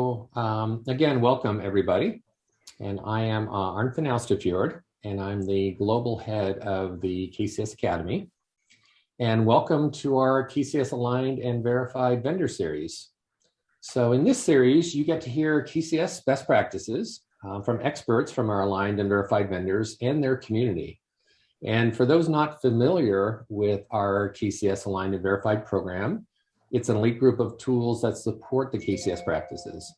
Um, again, welcome everybody. And I am uh, Arnfinn Austefjord, and I'm the global head of the KCS Academy. And welcome to our KCS Aligned and Verified Vendor Series. So in this series, you get to hear KCS best practices uh, from experts from our aligned and verified vendors and their community. And for those not familiar with our KCS Aligned and Verified program, it's an elite group of tools that support the KCS practices.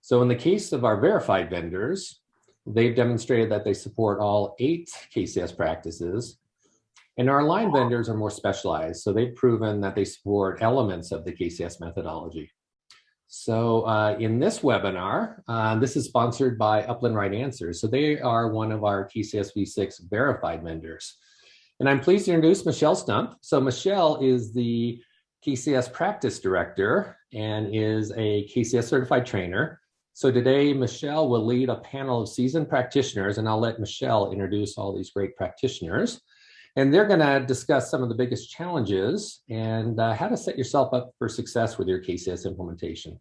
So in the case of our verified vendors, they've demonstrated that they support all eight KCS practices. And our aligned vendors are more specialized. So they've proven that they support elements of the KCS methodology. So uh, in this webinar, uh, this is sponsored by Upland Right Answers. So they are one of our KCS V6 verified vendors. And I'm pleased to introduce Michelle Stump. So Michelle is the KCS practice director and is a KCS certified trainer. So today, Michelle will lead a panel of seasoned practitioners, and I'll let Michelle introduce all these great practitioners. And they're gonna discuss some of the biggest challenges and uh, how to set yourself up for success with your KCS implementation.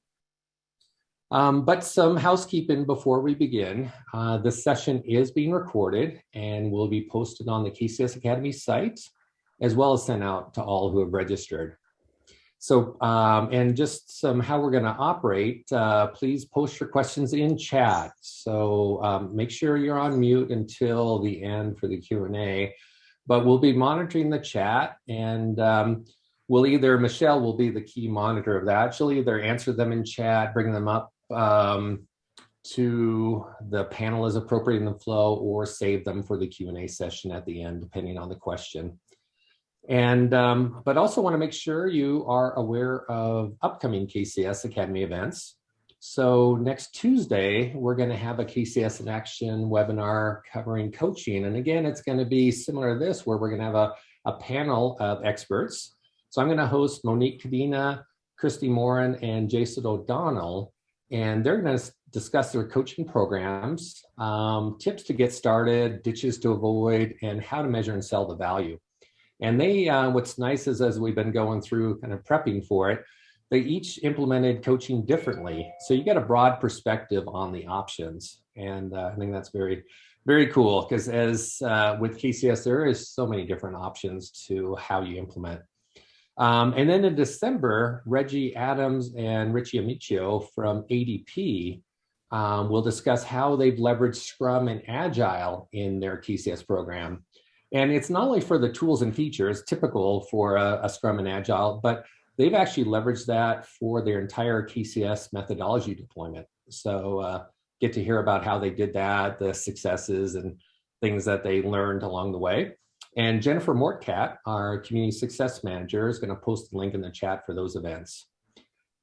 Um, but some housekeeping before we begin. Uh, this session is being recorded and will be posted on the KCS Academy site, as well as sent out to all who have registered. So, um, and just some how we're going to operate, uh, please post your questions in chat. So um, make sure you're on mute until the end for the Q&A, but we'll be monitoring the chat and um, we'll either, Michelle will be the key monitor of that. She'll either answer them in chat, bring them up um, to the panel as appropriate in the flow or save them for the Q&A session at the end, depending on the question. And, um, but also want to make sure you are aware of upcoming KCS Academy events. So next Tuesday, we're going to have a KCS in Action webinar covering coaching. And again, it's going to be similar to this, where we're going to have a, a panel of experts. So I'm going to host Monique Cadena, Christy Morin, and Jason O'Donnell. And they're going to discuss their coaching programs, um, tips to get started, ditches to avoid, and how to measure and sell the value. And they, uh, what's nice is as we've been going through kind of prepping for it, they each implemented coaching differently. So you get a broad perspective on the options. And uh, I think that's very, very cool because as uh, with KCS, there is so many different options to how you implement. Um, and then in December, Reggie Adams and Richie Amicio from ADP um, will discuss how they've leveraged Scrum and Agile in their KCS program. And it's not only for the tools and features typical for a, a Scrum and Agile, but they've actually leveraged that for their entire KCS methodology deployment. So uh, get to hear about how they did that, the successes and things that they learned along the way. And Jennifer Mortcat, our community success manager, is going to post the link in the chat for those events.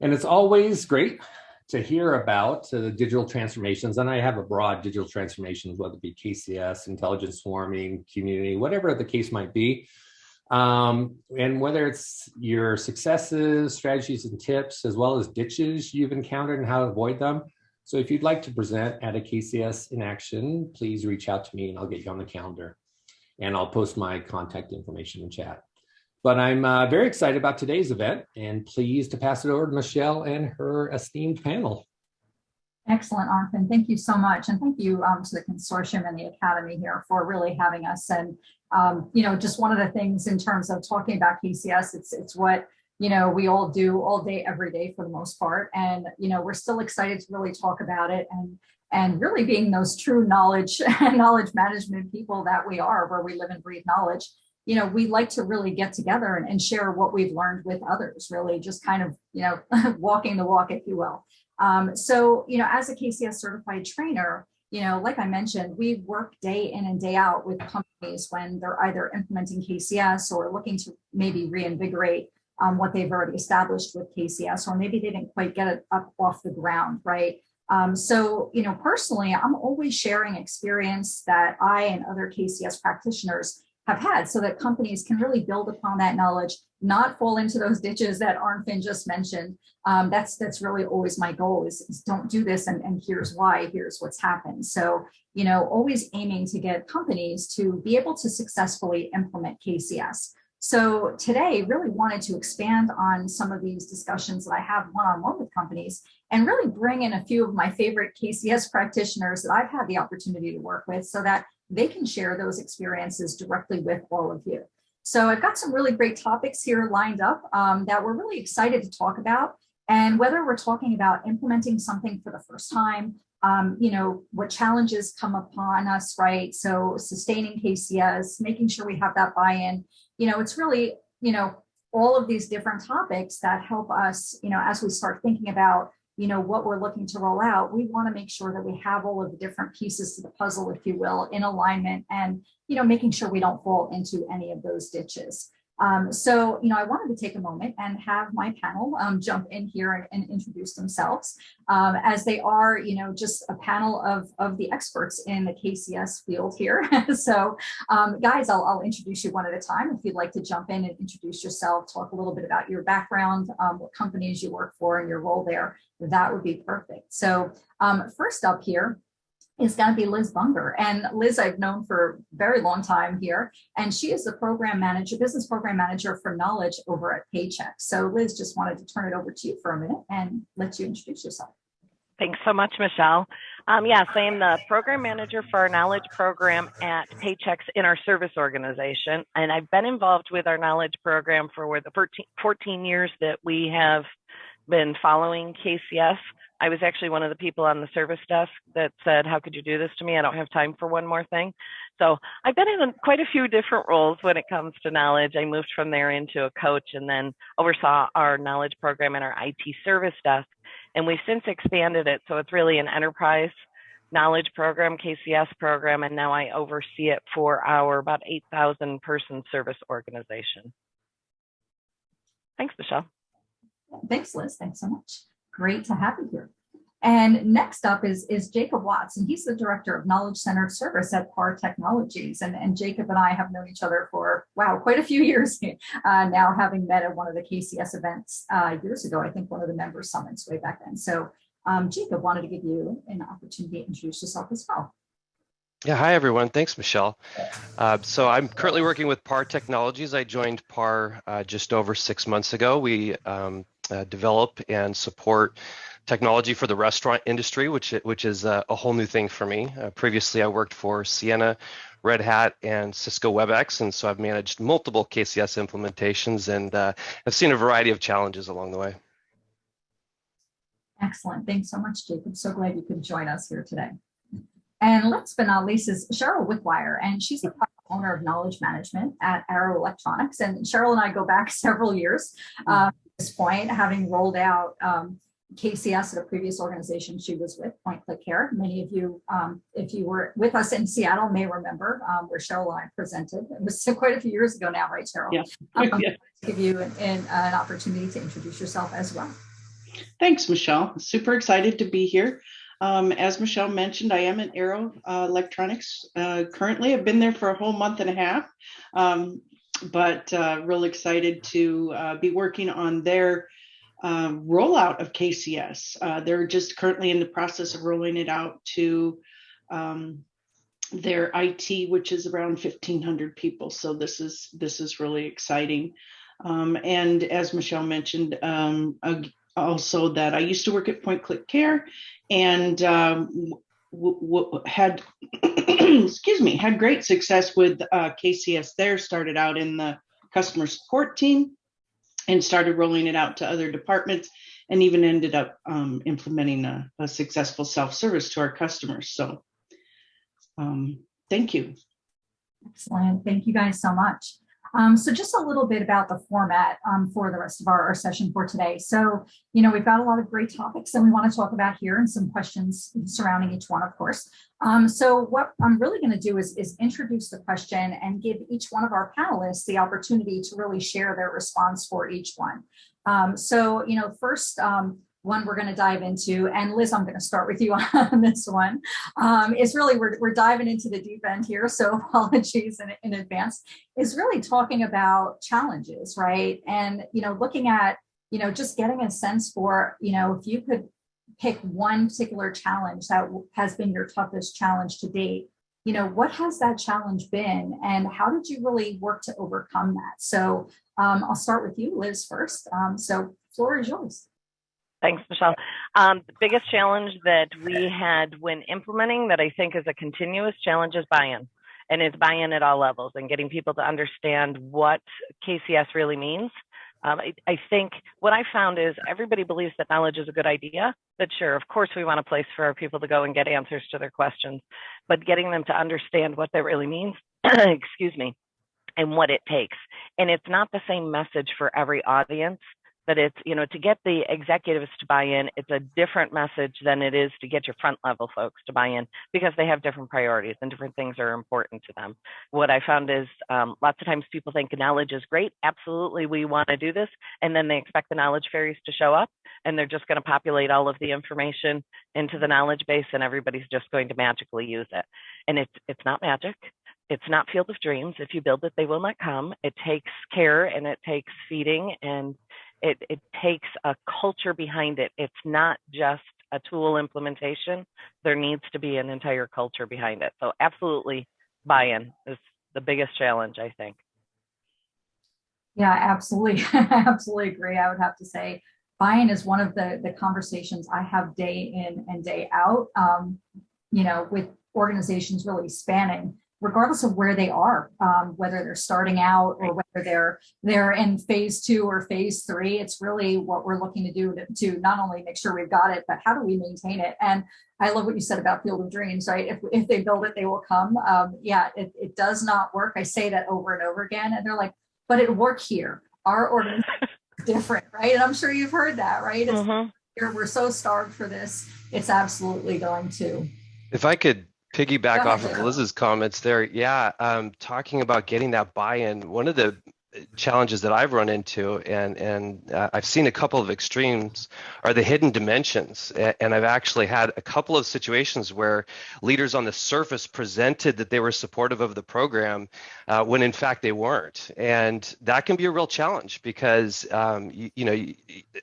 And it's always great to hear about uh, the digital transformations, and I have a broad digital transformations, whether it be KCS, intelligence swarming, community, whatever the case might be. Um, and whether it's your successes, strategies and tips, as well as ditches you've encountered and how to avoid them. So if you'd like to present at a KCS in action, please reach out to me and I'll get you on the calendar. And I'll post my contact information in chat. But I'm uh, very excited about today's event and pleased to pass it over to Michelle and her esteemed panel. Excellent, Arnfinn. Thank you so much. And thank you um, to the consortium and the Academy here for really having us. And, um, you know, just one of the things in terms of talking about KCS, it's, it's what, you know, we all do all day, every day for the most part. And, you know, we're still excited to really talk about it and, and really being those true knowledge and knowledge management people that we are, where we live and breathe knowledge you know, we like to really get together and, and, share what we've learned with others, really just kind of, you know, walking the walk, if you will. Um, so, you know, as a KCS certified trainer, you know, like I mentioned, we work day in and day out with companies when they're either implementing KCS or looking to maybe reinvigorate um, what they've already established with KCS, or maybe they didn't quite get it up off the ground, right? Um, so, you know, personally, I'm always sharing experience that I and other KCS practitioners have had so that companies can really build upon that knowledge, not fall into those ditches that Arnfinn just mentioned. Um, that's that's really always my goal is, is don't do this and, and here's why, here's what's happened. So, you know, always aiming to get companies to be able to successfully implement KCS. So today really wanted to expand on some of these discussions that I have one-on-one -on -one with companies and really bring in a few of my favorite KCS practitioners that I've had the opportunity to work with so that they can share those experiences directly with all of you. So I've got some really great topics here lined up um, that we're really excited to talk about. And whether we're talking about implementing something for the first time, um, you know, what challenges come upon us, right? So sustaining KCS, making sure we have that buy-in, you know, it's really, you know, all of these different topics that help us, you know, as we start thinking about, you know, what we're looking to roll out, we want to make sure that we have all of the different pieces to the puzzle, if you will, in alignment and, you know, making sure we don't fall into any of those ditches. Um, so, you know, I wanted to take a moment and have my panel um, jump in here and, and introduce themselves um, as they are, you know, just a panel of, of the experts in the KCS field here. so, um, guys, I'll, I'll introduce you one at a time. If you'd like to jump in and introduce yourself, talk a little bit about your background, um, what companies you work for and your role there, that would be perfect. So um, first up here, is going to be Liz Bunger. And Liz, I've known for a very long time here, and she is the program manager, business program manager for knowledge over at Paychex. So Liz, just wanted to turn it over to you for a minute and let you introduce yourself. Thanks so much, Michelle. Um, yes, I am the program manager for our knowledge program at Paychex in our service organization. And I've been involved with our knowledge program for the 14, 14 years that we have been following KCS. I was actually one of the people on the service desk that said, how could you do this to me? I don't have time for one more thing. So I've been in quite a few different roles when it comes to knowledge. I moved from there into a coach and then oversaw our knowledge program and our IT service desk. And we've since expanded it. So it's really an enterprise knowledge program, KCS program, and now I oversee it for our about 8,000 person service organization. Thanks, Michelle. Thanks, Liz. Thanks so much. Great to have you here. And next up is, is Jacob Watts, and he's the Director of Knowledge Centered Service at PAR Technologies. And, and Jacob and I have known each other for, wow, quite a few years uh, now, having met at one of the KCS events uh, years ago, I think one of the member summits way back then. So um, Jacob wanted to give you an opportunity to introduce yourself as well. Yeah, hi everyone. Thanks, Michelle. Uh, so I'm currently working with PAR Technologies. I joined PAR uh, just over six months ago. We um, uh, develop and support technology for the restaurant industry, which which is a, a whole new thing for me. Uh, previously, I worked for Ciena, Red Hat, and Cisco WebEx, and so I've managed multiple KCS implementations and uh, I've seen a variety of challenges along the way. Excellent. Thanks so much, Jacob. So glad you could join us here today. And last but not least is Cheryl Wickwire, and she's the owner of knowledge management at Arrow Electronics. And Cheryl and I go back several years. Uh, this point, having rolled out um, KCS at a previous organization she was with, Point Click Care. Many of you, um, if you were with us in Seattle, may remember um, where Cheryl and I presented. It was quite a few years ago now, right, Cheryl? Yeah. Um, yeah. Give you an, an, an opportunity to introduce yourself as well. Thanks, Michelle. Super excited to be here. Um, as Michelle mentioned, I am at Arrow uh, Electronics uh, currently. I've been there for a whole month and a half, um, but uh, real excited to uh, be working on their uh, rollout of KCS. Uh, they're just currently in the process of rolling it out to um, their IT, which is around 1,500 people. So this is this is really exciting. Um, and as Michelle mentioned, um, also that I used to work at Point Click Care and um, had excuse me had great success with uh, KCS there. Started out in the customer support team and started rolling it out to other departments and even ended up um, implementing a, a, successful self-service to our customers. So um, thank you. Excellent. Thank you guys so much. Um, so just a little bit about the format um, for the rest of our, our, session for today. So, you know, we've got a lot of great topics that we want to talk about here and some questions surrounding each one, of course. Um, so what I'm really going to do is, is introduce the question and give each one of our panelists the opportunity to really share their response for each one. Um, so, you know, first, um, one we're going to dive into, and Liz, I'm going to start with you on this one, um, is really, we're, we're diving into the deep end here, so apologies in, in advance, is really talking about challenges, right? And, you know, looking at, you know, just getting a sense for, you know, if you could pick one particular challenge that has been your toughest challenge to date, you know, what has that challenge been and how did you really work to overcome that? So um, I'll start with you, Liz, first. Um, so floor is yours. Thanks, Michelle. Um, the biggest challenge that we had when implementing that I think is a continuous challenge is buy-in. And it's buy-in at all levels and getting people to understand what KCS really means. Um, I, I, think what I found is everybody believes that knowledge is a good idea, but sure, of course, we want a place for our people to go and get answers to their questions, but getting them to understand what that really means, excuse me, and what it takes. And it's not the same message for every audience but it's you know to get the executives to buy in it's a different message than it is to get your front level folks to buy in because they have different priorities and different things are important to them. What i found is um, lots of times people think knowledge is great absolutely we want to do this and then they expect the knowledge fairies to show up and they're just going to populate all of the information into the knowledge base and everybody's just going to magically use it. And it's it's not magic. It's not field of dreams. If you build it they will not come. It takes care and it takes feeding and it, it takes a culture behind it. It's not just a tool implementation. There needs to be an entire culture behind it. So absolutely buy-in is the biggest challenge, I think. Yeah, absolutely. I absolutely agree. I would have to say buy-in is one of the, the conversations I have day in and day out, um, you know, with organizations really spanning regardless of where they are, um, whether they're starting out or whether they're they're in phase two or phase three. It's really what we're looking to do to, to not only make sure we've got it, but how do we maintain it? And I love what you said about Field of Dreams, right? If, if they build it, they will come. Um, yeah, it, it does not work. I say that over and over again, and they're like, but it worked here. Our organization is different, right? And I'm sure you've heard that, right? It's, mm -hmm. We're so starved for this. It's absolutely going to. If I could piggyback off of Liz's comments there. Yeah, um, talking about getting that buy-in. One of the challenges that I've run into, and and uh, I've seen a couple of extremes, are the hidden dimensions. And I've actually had a couple of situations where leaders on the surface presented that they were supportive of the program, uh, when in fact they weren't. And that can be a real challenge because um, you, you, know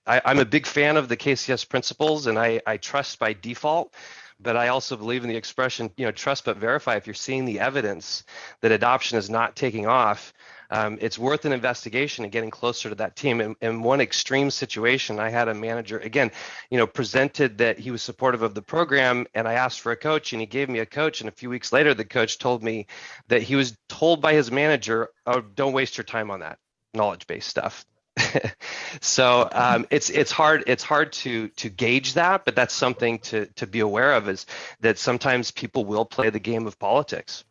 I, I'm a big fan of the KCS principles, and I, I trust by default but I also believe in the expression, you know, trust but verify. If you're seeing the evidence that adoption is not taking off, um, it's worth an investigation and getting closer to that team. In, in one extreme situation, I had a manager again, you know, presented that he was supportive of the program, and I asked for a coach, and he gave me a coach. And a few weeks later, the coach told me that he was told by his manager, "Oh, don't waste your time on that knowledge-based stuff." so um, it's it's hard it's hard to to gauge that, but that's something to to be aware of is that sometimes people will play the game of politics.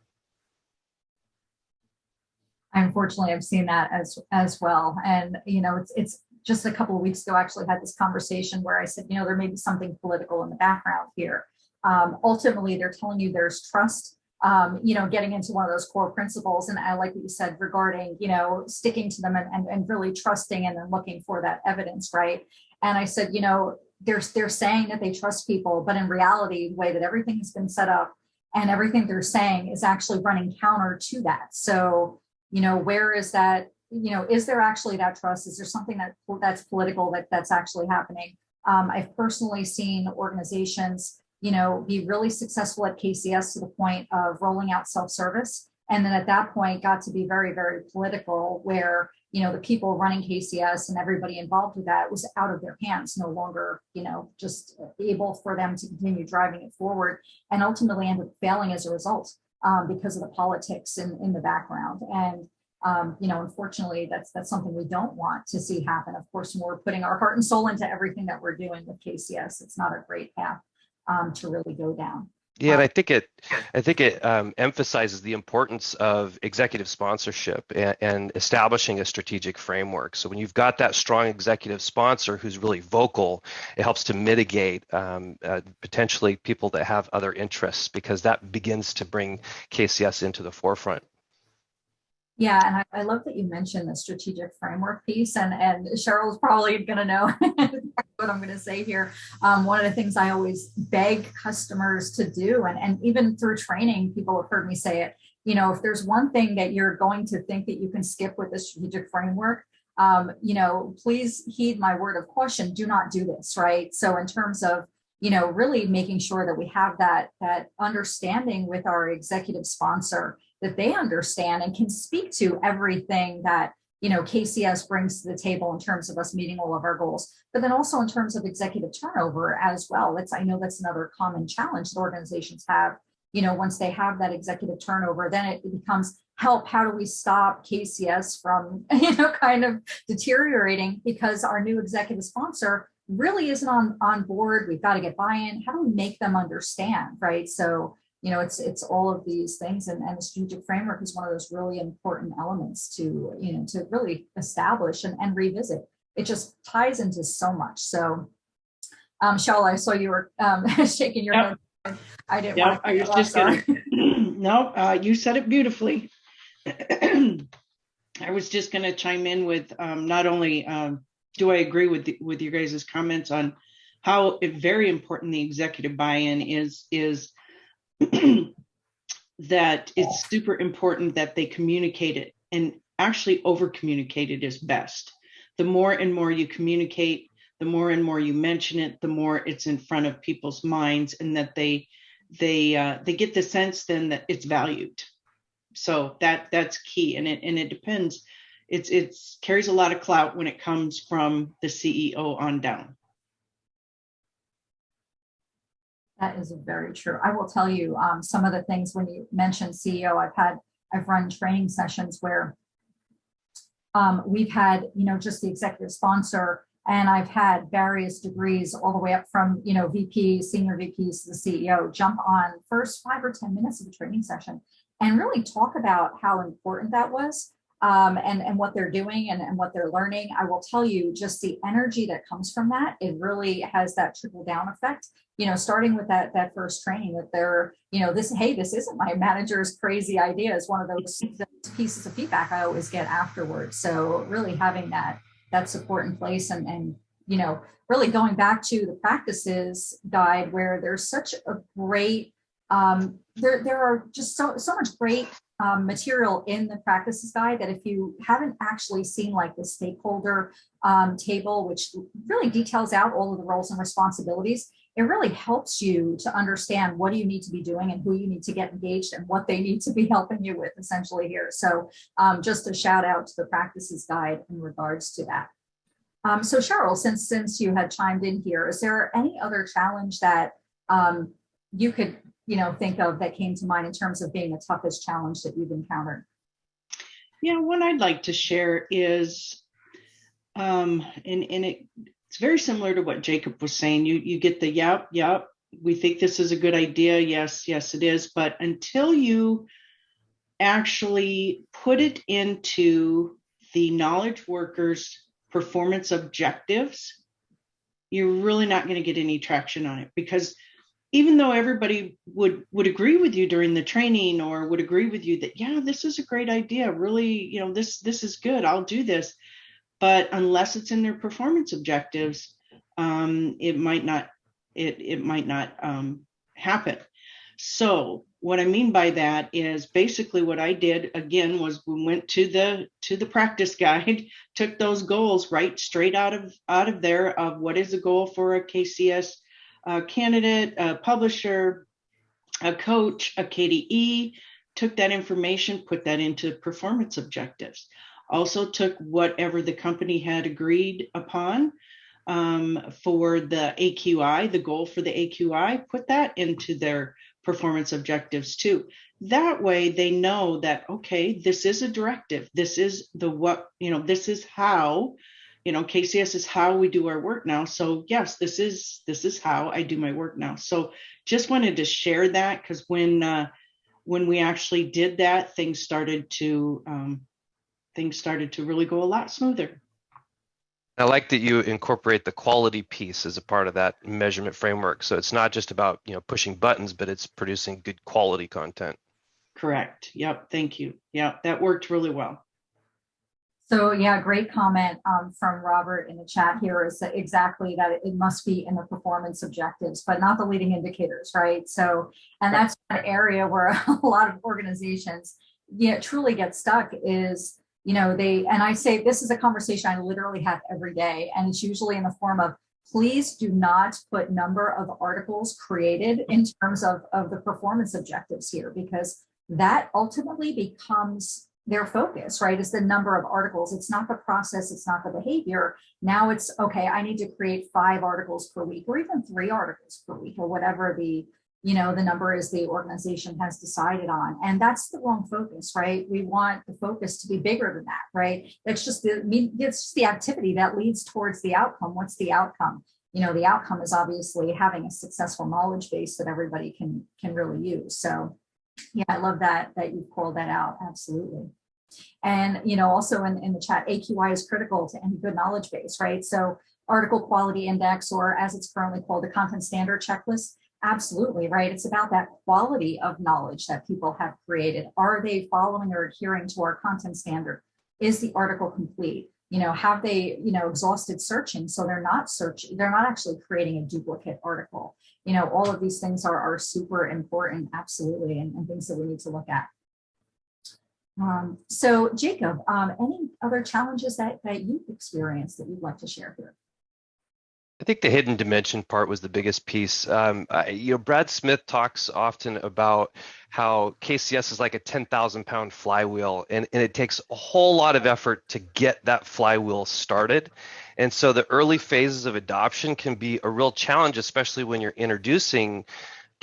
I unfortunately, I've seen that as as well, and you know it's it's just a couple of weeks ago. I actually had this conversation where I said, you know, there may be something political in the background here. Um, ultimately, they're telling you there's trust um, you know, getting into one of those core principles. And I like what you said regarding, you know, sticking to them and, and, and really trusting and then looking for that evidence, right? And I said, you know, they're, they're saying that they trust people, but in reality, the way that everything has been set up and everything they're saying is actually running counter to that. So, you know, where is that, you know, is there actually that trust? Is there something that that's political that that's actually happening? Um, I've personally seen organizations you know, be really successful at KCS to the point of rolling out self-service. And then at that point got to be very, very political where, you know, the people running KCS and everybody involved with that was out of their hands, no longer, you know, just able for them to continue driving it forward and ultimately ended up failing as a result um, because of the politics in, in the background. And um, you know, unfortunately, that's that's something we don't want to see happen. Of course, when we're putting our heart and soul into everything that we're doing with KCS, it's not a great path um, to really go down. Yeah, and I think it, I think it um, emphasizes the importance of executive sponsorship and, and, establishing a strategic framework. So when you've got that strong executive sponsor who's really vocal, it helps to mitigate um, uh, potentially people that have other interests because that begins to bring KCS into the forefront. Yeah, and I, I, love that you mentioned the strategic framework piece, and and Cheryl's probably going to know what I'm going to say here. Um, one of the things I always beg customers to do, and and even through training, people have heard me say it. You know, if there's one thing that you're going to think that you can skip with the strategic framework, um, you know, please heed my word of caution. Do not do this, right? So in terms of you know, really making sure that we have that that understanding with our executive sponsor that they understand and can speak to everything that you know, KCS brings to the table in terms of us meeting all of our goals, but then also in terms of executive turnover as well. That's, I know that's another common challenge that organizations have. You know, once they have that executive turnover, then it becomes help. How do we stop KCS from, you know, kind of deteriorating because our new executive sponsor really isn't on, on board. We've got to get buy-in. How do we make them understand, right? So, you know, it's it's all of these things, and, and the strategic framework is one of those really important elements to, you know, to really establish and, and revisit. It just ties into so much. So, um, I saw you were um, shaking your Yep. head. I didn't. To I was you just gonna, no, uh, you said it beautifully. I was just gonna chime in with, um, not only, um, do I agree with, the- with your guys' comments on how very important the executive buy-in is, is that it's super important that they communicate it and actually over communicate it is best. The more and more you communicate, the more and more you mention it, the more it's in front of people's minds and that they they uh, they get the sense then that it's valued. So that that's key, and it and it depends. It's it's carries a lot of clout when it comes from the CEO on down. That is very true. I will tell you, um, some of the things when you mentioned CEO, I've had, I've run training sessions where um, we've had, you know, just the executive sponsor and I've had various degrees all the way up from, you know, VP, senior VPs to the CEO jump on first five or 10 minutes of the training session and really talk about how important that was um, and, and what they're doing and, and what they're learning. I will tell you just the energy that comes from that, it really has that trickle down effect you know, starting with that that first training that they're, you know, this, hey, this isn't my manager's crazy idea is one of those, those pieces of feedback I always get afterwards. So really having that that support in place and and you know, really going back to the practices guide where there's such a great um there there are just so so much great um, material in the practices guide that if you haven't actually seen like the stakeholder um, table, which really details out all of the roles and responsibilities, it really helps you to understand what do you need to be doing and who you need to get engaged and what they need to be helping you with essentially here. So um, just a shout out to the practices guide in regards to that. Um, so Cheryl, since since you had chimed in here, is there any other challenge that um, you could you know think of that came to mind in terms of being the toughest challenge that you've encountered? Yeah, one I'd like to share is, um, and and it, it's very similar to what Jacob was saying. You you get the yep, yep. We think this is a good idea. Yes, yes, it is. But until you actually put it into the knowledge workers' performance objectives, you're really not going to get any traction on it because even though everybody would would agree with you during the training or would agree with you that yeah this is a great idea really you know this this is good i'll do this. But unless it's in their performance objectives um, it might not it it might not um, happen. So what i mean by that is basically what i did again was we went to the to the practice guide took those goals right straight out of out of there of what is a goal for a kcs a candidate, a publisher, a coach, a KDE, took that information, put that into performance objectives. Also took whatever the company had agreed upon um, for the AQI, the goal for the AQI, put that into their performance objectives too. That way they know that, okay, this is a directive. This is the what, you know, this is how you know kcs is how we do our work now. So yes this is this is how i do my work now. So just wanted to share that because when uh when we actually did that things started to um things started to really go a lot smoother. I like that you incorporate the quality piece as a part of that measurement framework. So it's not just about you know pushing buttons, but it's producing good quality content. correct. Yep. Thank you. Yeah that worked really well So yeah, great comment um, from Robert in the chat here is that exactly that it must be in the performance objectives, but not the leading indicators, right? So, and that's an area where a lot of organizations, yeah, truly get stuck is, you know, they, and I say, this is a conversation I literally have every day, and it's usually in the form of, please do not put number of articles created in terms of, of the performance objectives here, because that ultimately becomes their focus, right? Is the number of articles. It's not the process, it's not the behavior. Now it's okay, I need to create five articles per week or even three articles per week or whatever the you know, the number is the organization has decided on. And that's the wrong focus, right? We want the focus to be bigger than that, right? It's just the it's just the activity that leads towards the outcome. What's the outcome? You know, the outcome is obviously having a successful knowledge base that everybody can can really use. So yeah, I love that that you called that out. Absolutely. And you know, also in, in the chat, AQI is critical to any good knowledge base, right? So article quality index, or as it's currently called, the content standard checklist Absolutely, right? It's about that quality of knowledge that people have created. Are they following or adhering to our content standard? Is the article complete? You know, have they, you know, exhausted searching so they're not searching, they're not actually creating a duplicate article. You know, all of these things are, are super important, absolutely, and, and things that we need to look at. Um, so Jacob, um, any other challenges that, that you've experienced that you'd like to share here? I think the hidden dimension part was the biggest piece. Um, I, you know, Brad Smith talks often about how KCS is like a 10,000 pound flywheel, and, and it takes a whole lot of effort to get that flywheel started. And so the early phases of adoption can be a real challenge, especially when you're introducing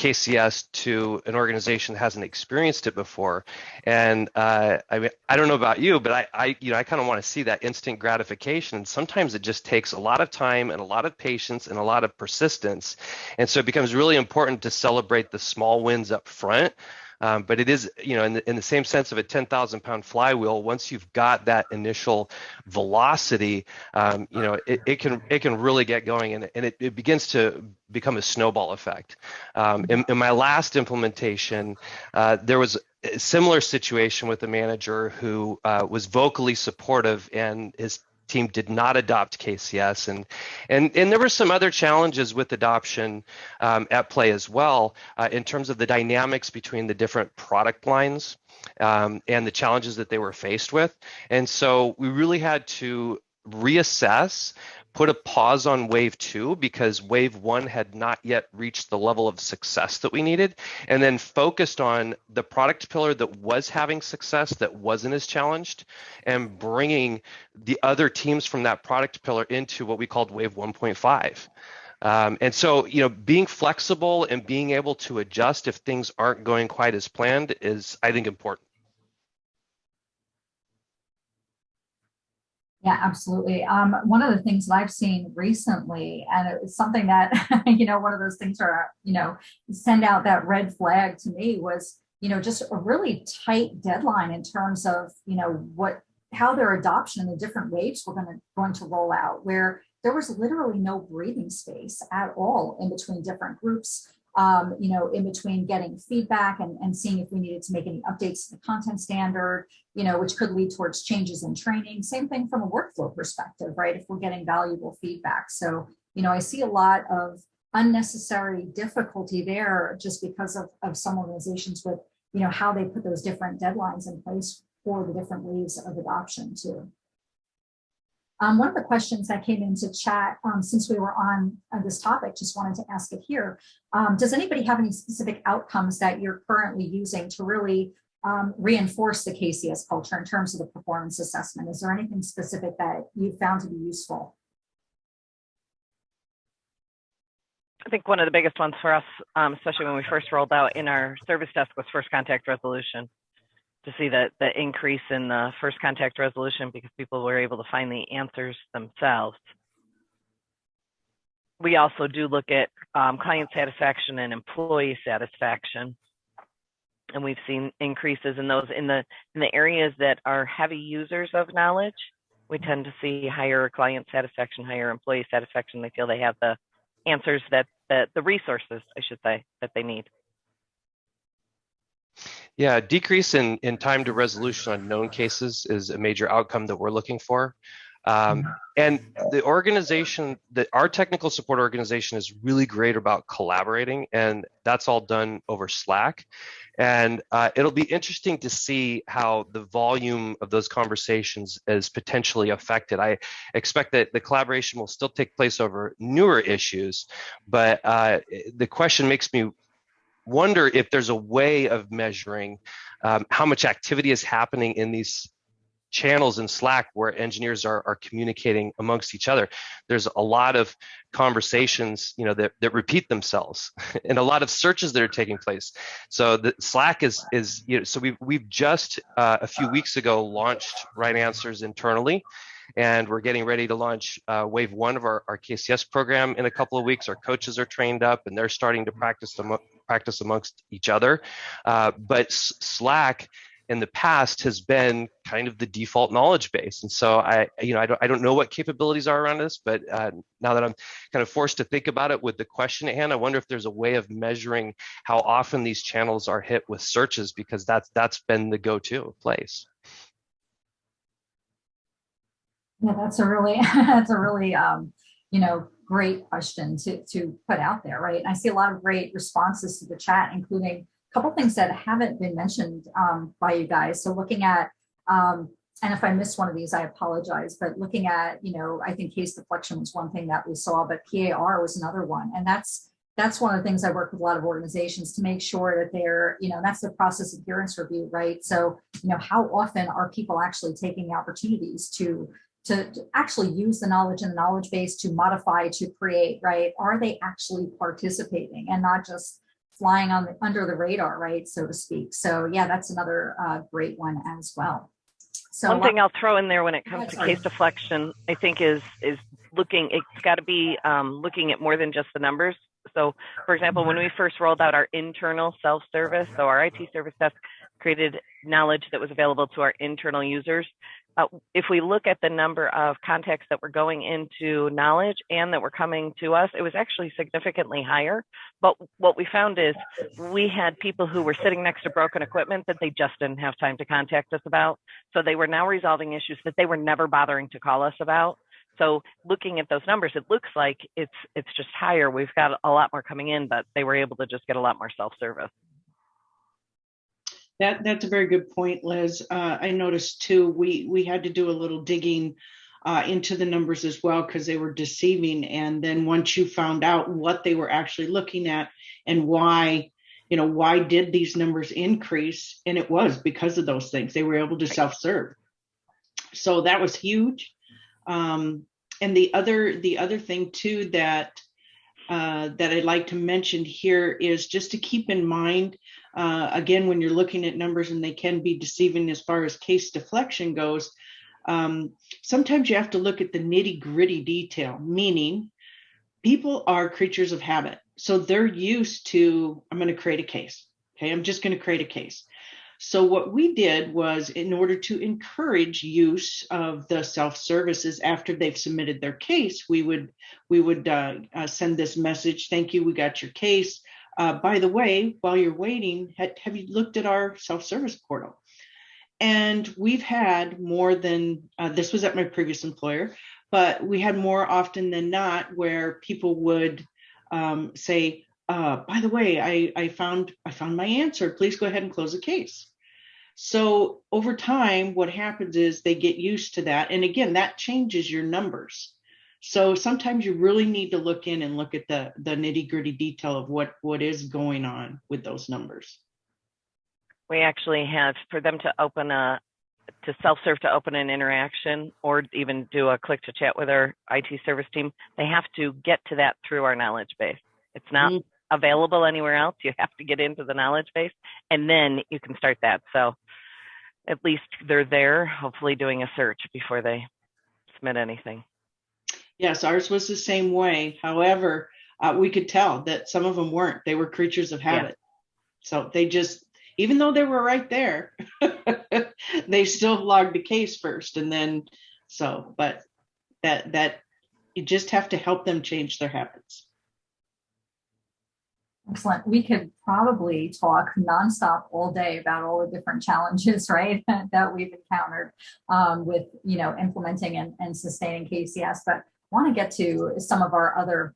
KCS to an organization that hasn't experienced it before. And uh, I mean, I don't know about you, but I, I you know, I kind of want to see that instant gratification. And sometimes it just takes a lot of time and a lot of patience and a lot of persistence. And so it becomes really important to celebrate the small wins up front um, but it is, you know, in the, in the same sense of a 10,000 pound flywheel, once you've got that initial velocity, um, you know, it, it, can it can really get going and, and it, it begins to become a snowball effect. Um, in, in, my last implementation, uh, there was a similar situation with a manager who uh, was vocally supportive and his team did not adopt KCS, and and and there were some other challenges with adoption um, at play as well uh, in terms of the dynamics between the different product lines um, and the challenges that they were faced with, and so we really had to reassess put a pause on wave two because wave one had not yet reached the level of success that we needed, and then focused on the product pillar that was having success that wasn't as challenged, and bringing the other teams from that product pillar into what we called wave 1.5. Um, and so, you know, being flexible and being able to adjust if things aren't going quite as planned is, I think, important. Yeah, absolutely. Um, one of the things that I've seen recently, and it's something that, you know, one of those things are, you know, send out that red flag to me was, you know, just a really tight deadline in terms of, you know, what, how their adoption and the different waves were going to, going to roll out, where there was literally no breathing space at all in between different groups um, you know, in between getting feedback and, and seeing if we needed to make any updates to the content standard, you know, which could lead towards changes in training. Same thing from a workflow perspective, right? If we're getting valuable feedback. So, you know, I see a lot of unnecessary difficulty there just because of, of some organizations with, you know, how they put those different deadlines in place for the different waves of adoption too. Um, one of the questions that came into chat um, since we were on uh, this topic, just wanted to ask it here. Um, does anybody have any specific outcomes that you're currently using to really um, reinforce the KCS culture in terms of the performance assessment? Is there anything specific that you found to be useful? I think one of the biggest ones for us, um, especially when we first rolled out in our service desk was first contact resolution to see that the increase in the first contact resolution because people were able to find the answers themselves. We also do look at um, client satisfaction and employee satisfaction. And we've seen increases in those in the in the areas that are heavy users of knowledge. We tend to see higher client satisfaction, higher employee satisfaction. They feel they have the answers that, that the resources, I should say, that they need. Yeah, decrease in, in time to resolution on known cases is a major outcome that we're looking for. Um, mm-hmm. and the organization that our technical support organization is really great about collaborating and that's all done over slack and uh, it'll be interesting to see how the volume of those conversations is potentially affected i expect that the collaboration will still take place over newer issues but uh, the question makes me wonder if there's a way of measuring um, how much activity is happening in these channels in Slack where engineers are, are communicating amongst each other. There's a lot of conversations, you know, that, that repeat themselves and a lot of searches that are taking place. So the Slack is, is you know, so we've, we've just uh, a few weeks ago launched Right Answers internally and we're getting ready to launch uh, wave one of our, our KCS program in a couple of weeks. Our coaches are trained up and they're starting to practice them practice amongst each other. Uh, but Slack in the past has been kind of the default knowledge base. And so I, you know, I don't, I don't know what capabilities are around this, but uh, now that I'm kind of forced to think about it with the question at hand, I wonder if there's a way of measuring how often these channels are hit with searches because that's that's been the go-to place. Yeah, that's a really, that's a really, um, you know, great question to, to put out there, right? And I see a lot of great responses to the chat, including a couple things that haven't been mentioned um, by you guys. So looking at, um, and if I missed one of these, I apologize, but looking at, you know, I think case deflection was one thing that we saw, but PAR was another one. And that's that's one of the things I work with a lot of organizations to make sure that they're, you know, that's the process adherence review, right? So, you know, how often are people actually taking opportunities to to, to, actually use the knowledge in the knowledge base to modify, to create, right? Are they actually participating and not just flying on the, under the radar, right, so to speak. So yeah, that's another uh, great one as well. So one thing I'll throw in there when it comes to case deflection, I think is is looking. It's got to be um, looking at more than just the numbers. So, for example, when we first rolled out our internal self-service, so our IT service desk created knowledge that was available to our internal users uh, if we look at the number of contacts that were going into knowledge and that were coming to us, it was actually significantly higher. But what we found is we had people who were sitting next to broken equipment that they just didn't have time to contact us about. So they were now resolving issues that they were never bothering to call us about. So looking at those numbers, it looks like it's it's just higher. We've got a lot more coming in, but they were able to just get a lot more self-service. That that's a very good point, Liz. Uh, I noticed too. We we had to do a little digging uh, into the numbers as well because they were deceiving. And then once you found out what they were actually looking at and why, you know, why did these numbers increase? And it was because of those things. They were able to self-serve. So that was huge. Um, and the other the other thing too that uh, that I'd like to mention here is just to keep in mind, uh, again, when you're looking at numbers and they can be deceiving as far as case deflection goes, um, sometimes you have to look at the nitty gritty detail, meaning people are creatures of habit. So they're used to, I'm going to create a case. Okay, I'm just going to create a case. So what we did was in order to encourage use of the self-services after they've submitted their case, we would we would uh, uh, send this message, thank you, we got your case. Uh, by the way, while you're waiting, have, have you looked at our self-service portal? And we've had more than, uh, this was at my previous employer, but we had more often than not where people would um, say, uh, by the way, I, I found I found my answer. Please go ahead and close the case. So over time, what happens is they get used to that. And again, that changes your numbers. So sometimes you really need to look in and look at the, the nitty gritty detail of what, what is going on with those numbers. We actually have for them to open a, to self-serve to open an interaction or even do a click to chat with our IT service team, they have to get to that through our knowledge base. It's not mm available anywhere else. You have to get into the knowledge base and then you can start that. So at least they're there, hopefully doing a search before they submit anything. Yes, ours was the same way. However, uh, we could tell that some of them weren't. They were creatures of habit. Yeah. So they just, even though they were right there, they still logged the case first. And then, so, but that, that, you just have to help them change their habits. Excellent. We could probably talk nonstop all day about all the different challenges, right, that we've encountered um, with, you know, implementing and, and sustaining KCS, but want to get to some of our other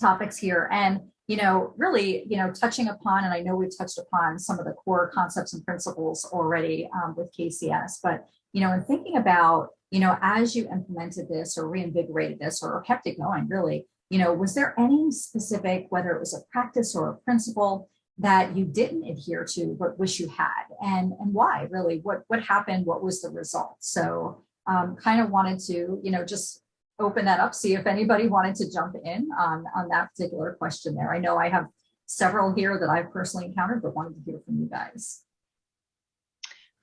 topics here. And, you know, really, you know, touching upon, and I know we've touched upon some of the core concepts and principles already um, with KCS, but, you know, in thinking about, you know, as you implemented this or reinvigorated this or kept it going, really, you know, was there any specific, whether it was a practice or a principle that you didn't adhere to but wish you had? And and why really? What what happened? What was the result? So um, kind of wanted to you know just open that up see if anybody wanted to jump in on on that particular question there. I know i have several here that i've personally encountered but wanted to hear from you guys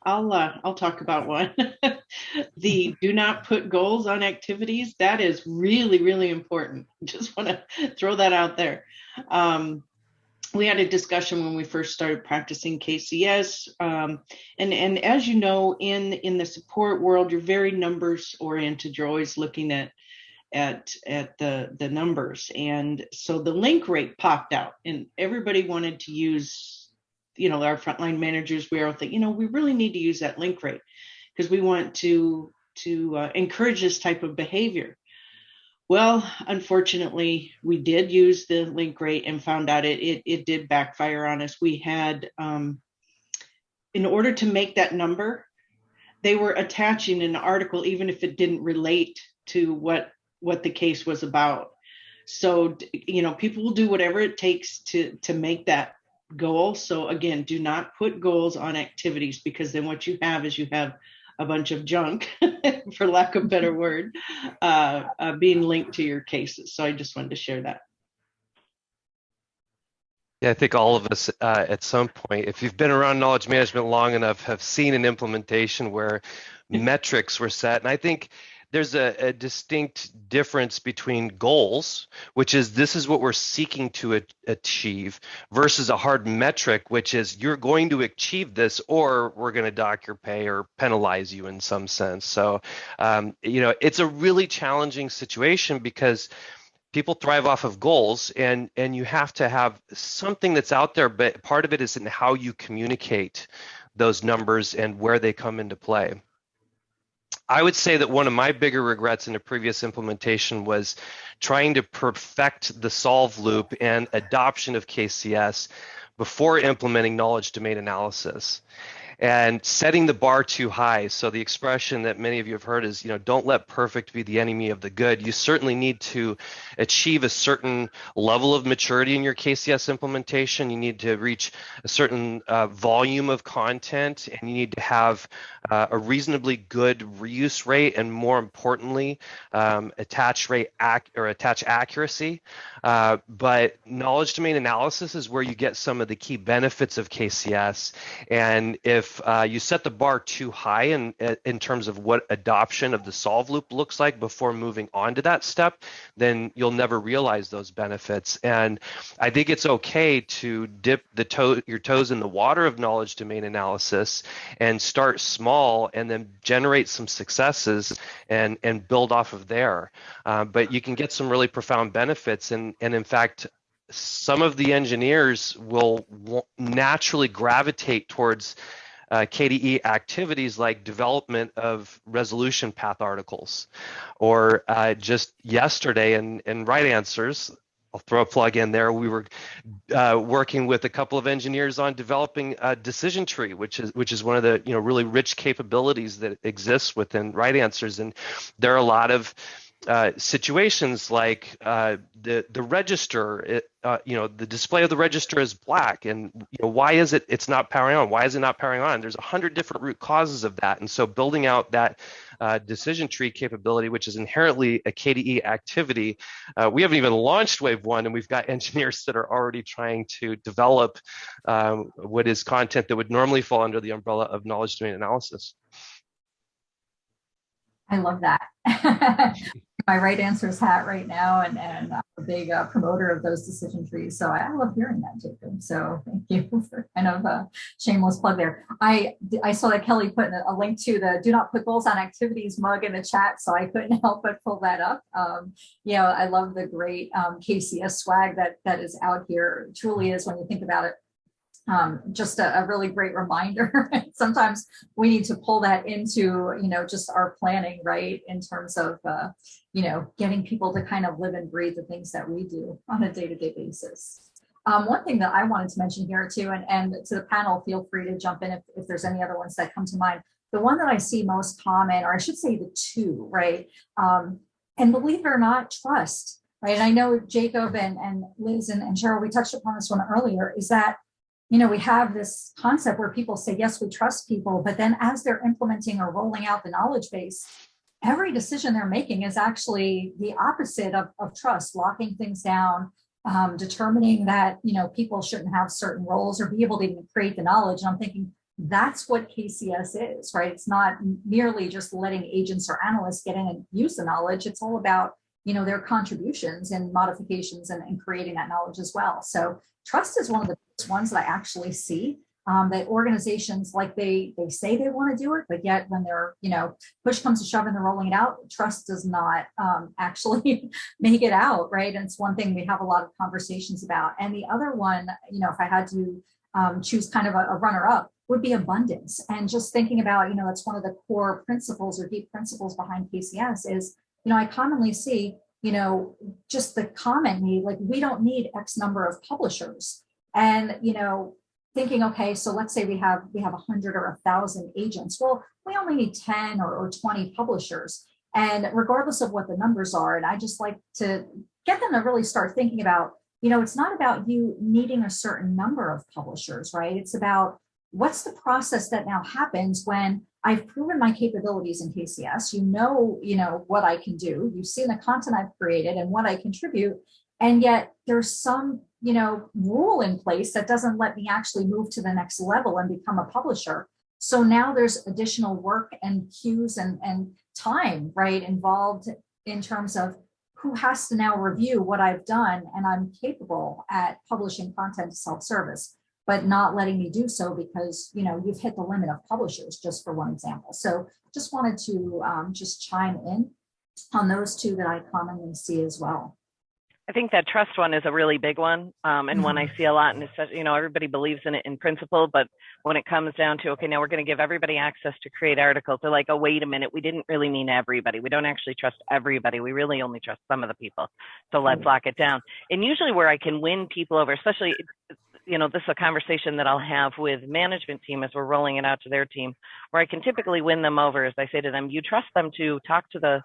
I'll uh, I'll talk about one. the do not put goals on activities. That is really really important. Just want to throw that out there. Um, we had a discussion when we first started practicing KCS, um, and and as you know, in in the support world, you're very numbers oriented. You're always looking at at at the the numbers, and so the link rate popped out, and everybody wanted to use you know, our frontline managers, we all think, you know, we really need to use that link rate because we want to to uh, encourage this type of behavior. Well, unfortunately, we did use the link rate and found out it it, it did backfire on us. We had, um, in order to make that number, they were attaching an article even if it didn't relate to what what the case was about. So you know, people will do whatever it takes to to make that goal. So again, do not put goals on activities because then what you have is you have a bunch of junk, for lack of a better word, uh, uh, being linked to your cases. So I just wanted to share that. Yeah, I think all of us uh, at some point, if you've been around knowledge management long enough, have seen an implementation where metrics were set. And I think there's a, a, distinct difference between goals, which is this is what we're seeking to a- achieve, versus a hard metric, which is you're going to achieve this or we're going to dock your pay or penalize you in some sense. So, um, you know, it's a really challenging situation because people thrive off of goals and and you have to have something that's out there but part of it is in how you communicate those numbers and where they come into play I would say that one of my bigger regrets in a previous implementation was trying to perfect the solve loop and adoption of KCS before implementing knowledge domain analysis and setting the bar too high. So the expression that many of you have heard is, you know, don't let perfect be the enemy of the good. You certainly need to achieve a certain level of maturity in your KCS implementation. You need to reach a certain uh, volume of content, and you need to have uh, a reasonably good reuse rate, and more importantly, um, attach rate ac- or attach accuracy. Uh, but knowledge domain analysis is where you get some of the key benefits of KCS, and if if uh, you set the bar too high in in terms of what adoption of the solve loop looks like before moving on to that step, then you'll never realize those benefits. And I think it's okay to dip the toe your toes in the water of knowledge domain analysis and start small and then generate some successes and and build off of there. Uh, but you can get some really profound benefits and and in fact some of the engineers will naturally gravitate towards uh, KDA activities like development of resolution path articles, or uh, just yesterday in, in Right Answers, I'll throw a plug in there. We were uh, working with a couple of engineers on developing a decision tree, which is which is one of the you know really rich capabilities that exists within Right Answers, and there are a lot of uh, situations like uh, the the register, it, uh, you know, the display of the register is black, and you know why is it it's not powering on? Why is it not powering on? There's a hundred different root causes of that, and so building out that uh, decision tree capability, which is inherently a KDA activity, uh, we haven't even launched Wave One, and we've got engineers that are already trying to develop um, what is content that would normally fall under the umbrella of knowledge domain analysis. I love that. my right answers hat right now and, and I'm a big uh, promoter of those decision trees. So I, love hearing that, Jacob. So thank you for kind of a shameless plug there. I, I saw that Kelly put a link to the do not put goals on activities mug in the chat. So I couldn't help but pull that up. Um, you know, I love the great um, KCS swag that that is out here. It truly is when you think about it um, just a, a, really great reminder. Sometimes we need to pull that into, you know, just our planning, right? In terms of, uh, you know, getting people to kind of live and breathe the things that we do on a day-to-day basis. Um, one thing that I wanted to mention here too, and, and to the panel, feel free to jump in if, if there's any other ones that come to mind. The one that I see most common, or I should say the two, right? Um, and believe it or not, trust, right? And I know Jacob and, and Liz and, and Cheryl, we touched upon this one earlier, is that you know, we have this concept where people say, yes, we trust people, but then as they're implementing or rolling out the knowledge base, every decision they're making is actually the opposite of, of trust, locking things down, um, determining that, you know, people shouldn't have certain roles or be able to even create the knowledge. And I'm thinking, that's what KCS is, right? It's not merely just letting agents or analysts get in and use the knowledge. It's all about, you know, their contributions and modifications and, and creating that knowledge as well. So trust is one of the biggest ones that I actually see um, that organizations like they they say they want to do it, but yet when they're you know push comes to shove and they're rolling it out, trust does not um, actually make it out, right? And it's one thing we have a lot of conversations about. And the other one, you know, if I had to um, choose kind of a, a runner up, would be abundance. And just thinking about, you know, that's one of the core principles or deep principles behind KCS is, you know, I commonly see, you know, just the comment need, like we don't need X number of publishers. And, you know, thinking, okay, so let's say we have we have a hundred or a thousand agents. Well, we only need 10 or, or 20 publishers. And regardless of what the numbers are, and I just like to get them to really start thinking about, you know, it's not about you needing a certain number of publishers, right? It's about what's the process that now happens when I've proven my capabilities in KCS, you know, you know, what I can do, you've seen the content I've created and what I contribute, and yet there's some you know rule in place that doesn't let me actually move to the next level and become a publisher. So now there's additional work and queues and and time right involved in terms of who has to now review what I've done and I'm capable at publishing content self-service but not letting me do so because you know you've hit the limit of publishers just for one example so just wanted to um, just chime in on those two that I commonly see as well I think that trust one is a really big one, um, and mm-hmm. one I see a lot. And it's you know everybody believes in it in principle, but when it comes down to okay, now we're going to give everybody access to create articles, they're like, oh wait a minute, we didn't really mean everybody. We don't actually trust everybody. We really only trust some of the people. So let's mm-hmm. lock it down. And usually where I can win people over, especially you know this is a conversation that I'll have with management team as we're rolling it out to their team, where I can typically win them over as I say to them, you trust them to talk to the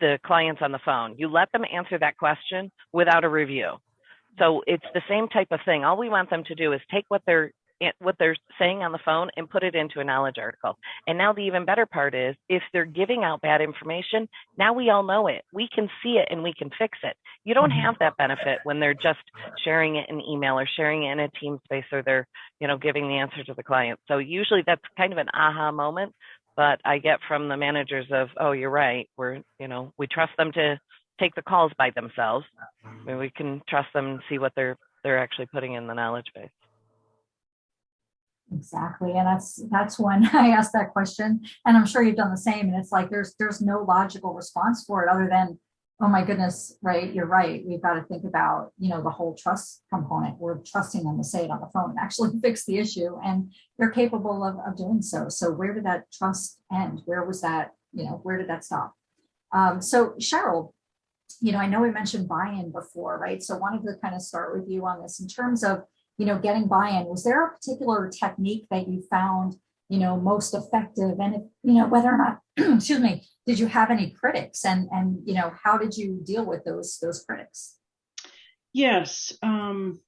the clients on the phone. You let them answer that question without a review. So it's the same type of thing. All we want them to do is take what they're what they're saying on the phone and put it into a knowledge article. And now the even better part is if they're giving out bad information, now we all know it. We can see it and we can fix it. You don't mm-hmm. have that benefit when they're just sharing it in email or sharing it in a team space or they're, you know, giving the answer to the client. So usually that's kind of an aha moment but I get from the managers of, oh, you're right. We're, you know, we trust them to take the calls by themselves. I mean, we can trust them and see what they're they're actually putting in the knowledge base. Exactly, and that's that's when I asked that question, and I'm sure you've done the same. And it's like there's there's no logical response for it other than oh my goodness, right, you're right. We've got to think about, you know, the whole trust component. We're trusting them to say it on the phone and actually fix the issue. And they're capable of, of doing so. So where did that trust end? Where was that, you know, where did that stop? Um, so Cheryl, you know, I know we mentioned buy-in before, right? So wanted to kind of start with you on this in terms of, you know, getting buy-in. Was there a particular technique that you found you know, most effective? And if, you know, whether or not, excuse me, did you have any critics and, and, you know, how did you deal with those, those critics? Yes. Um,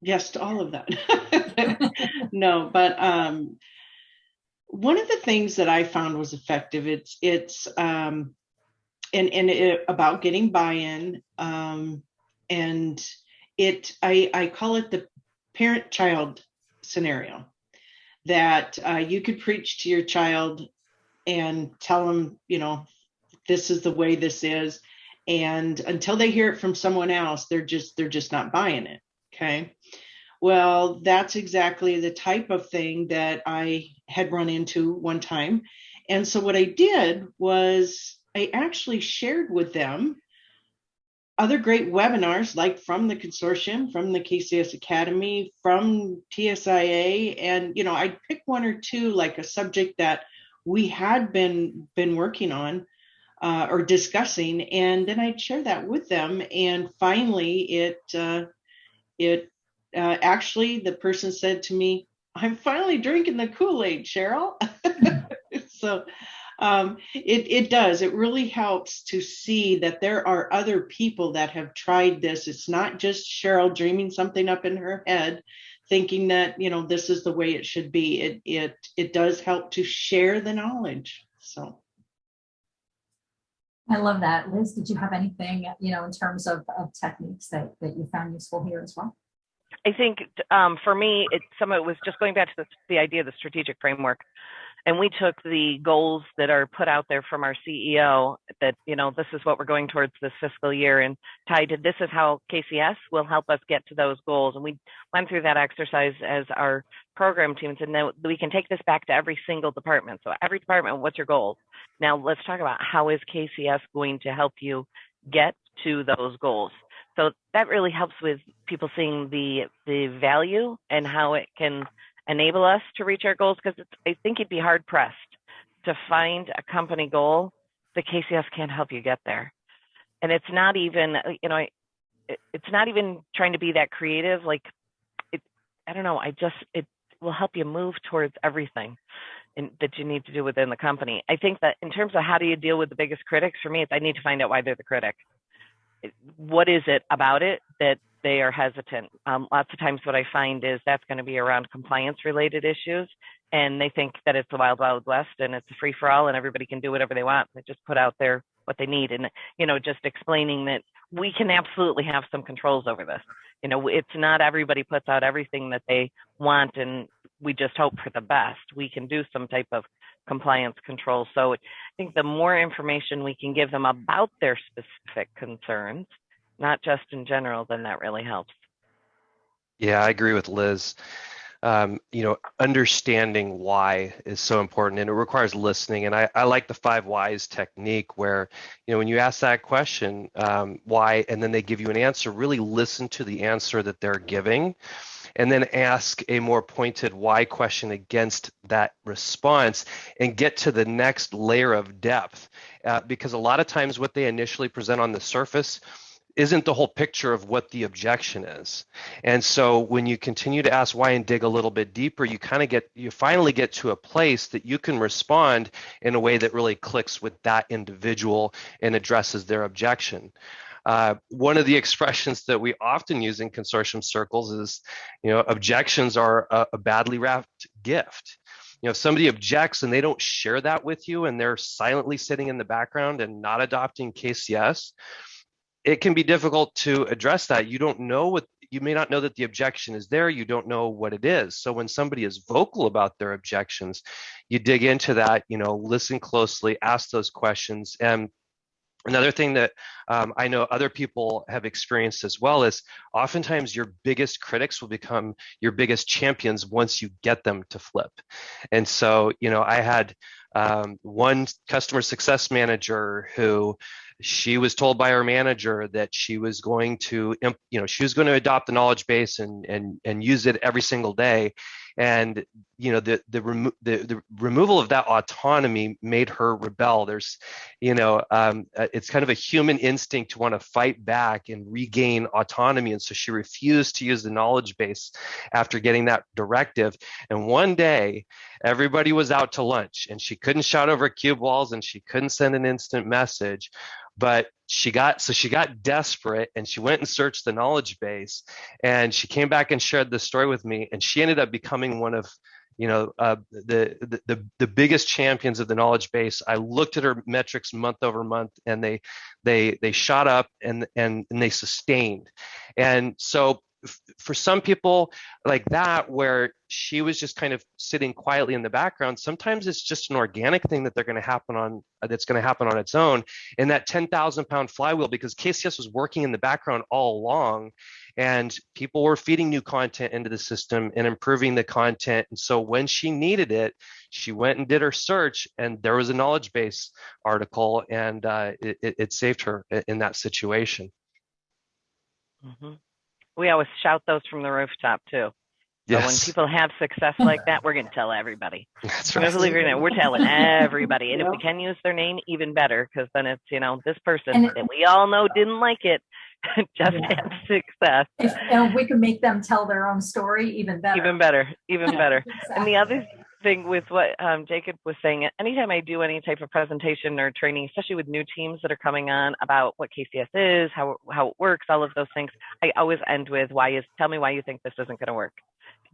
yes to all of that. no, but, um, one of the things that I found was effective, it's, it's, um, and, and it, about getting buy-in, um, and it, I, I call it the parent-child scenario that uh, you could preach to your child and tell them, you know, this is the way this is. And until they hear it from someone else, they're just they're just not buying it. Okay. Well, that's exactly the type of thing that I had run into one time. And so what I did was I actually shared with them other great webinars like from the consortium from the kcs academy from tsia and you know i'd pick one or two like a subject that we had been been working on uh, or discussing and then i'd share that with them and finally it uh, it uh, actually the person said to me i'm finally drinking the kool-aid cheryl. So um, it, it does. It really helps to see that there are other people that have tried this. It's not just Cheryl dreaming something up in her head, thinking that you know this is the way it should be. It it it does help to share the knowledge. So. I love that. Liz, did you have anything, you know, in terms of, of techniques that, that you found useful here as well? I think um, for me, it, some of it was just going back to the, the idea of the strategic framework. And we took the goals that are put out there from our CEO that, you know, this is what we're going towards this fiscal year and tied to this is how KCS will help us get to those goals. And we went through that exercise as our program team and said, no, we can take this back to every single department. So every department, what's your goals? Now let's talk about how is KCS going to help you get to those goals. So that really helps with people seeing the the value and how it can enable us to reach our goals because I think you'd be hard pressed to find a company goal the KCS can't help you get there. And it's not even, uh, you know, it's not even trying to be that creative. Like, it, I don't know. I just, it will help you move towards everything in, that you need to do within the company. I think that in terms of how do you deal with the biggest critics, for me, it's I need to find out why they're the critic. What is it about it that they are hesitant. Um, lots of times, what I find is that's going to be around compliance related issues, and they think that it's the wild, wild west and it's a free for all, and everybody can do whatever they want. They just put out there what they need, and you know, just explaining that we can absolutely have some controls over this. You know, it's not everybody puts out everything that they want, and we just hope for the best. We can do some type of compliance control. So I think the more information we can give them about their specific concerns, not just in general, then that really helps. Yeah, I agree with Liz. Um, you know, understanding why is so important and it requires listening. And I, I like the five whys technique where, you know, when you ask that question, um, why, and then they give you an answer, really listen to the answer that they're giving and then ask a more pointed why question against that response and get to the next layer of depth. Uh, because a lot of times what they initially present on the surface isn't the whole picture of what the objection is. And so when you continue to ask why and dig a little bit deeper, you kind of get, you finally get to a place that you can respond in a way that really clicks with that individual and addresses their objection. Uh, one of the expressions that we often use in consortium circles is, you know, objections are a, a badly wrapped gift you know if somebody objects and they don't share that with you and they're silently sitting in the background and not adopting kcs it can be difficult to address that. You don't know what you may not know that the objection is there. You don't know what it is. So when somebody is vocal about their objections, you dig into that, you know, listen closely, ask those questions. And Another thing that um, I know other people have experienced as well is oftentimes your biggest critics will become your biggest champions once you get them to flip. And so, you know, I had um, one customer success manager who she was told by her manager that she was going to you know she was going to adopt the knowledge base and and and use it every single day. And you know the the, remo- the, the removal of that autonomy made her rebel. There's you know um, uh, it's kind of a human instinct to want to fight back and regain autonomy. And so she refused to use the knowledge base after getting that directive. And one day everybody was out to lunch and she couldn't shout over cube walls and she couldn't send an instant message but she got so she got desperate and she went and searched the knowledge base and she came back and shared the story with me and she ended up becoming one of you know uh, the, the the biggest champions of the knowledge base. I looked at her metrics month over month and they they they shot up and and, and they sustained. And so for some people like that where she was just kind of sitting quietly in the background sometimes it's just an organic thing that they're going to happen on that's going to happen on its own. And that 10,000 pound flywheel because KCS was working in the background all along and people were feeding new content into the system and improving the content. And so when she needed it she went and did her search and there was a knowledge base article and uh, it, it, saved her in that situation. Mm-hmm we always shout those from the rooftop too. Yes. So when people have success like that, we're going to tell everybody. That's right. We're telling everybody. And if we can use their name, even better, because then it's, you know, this person it, that we all know didn't like it just yeah. had success. If, and we can make them tell their own story, even better. Even better. Even better. exactly. And the other thing with what um, Jacob was saying, anytime I do any type of presentation or training, especially with new teams that are coming on about what KCS is, how how it works, all of those things, I always end with why is tell me why you think this isn't going to work.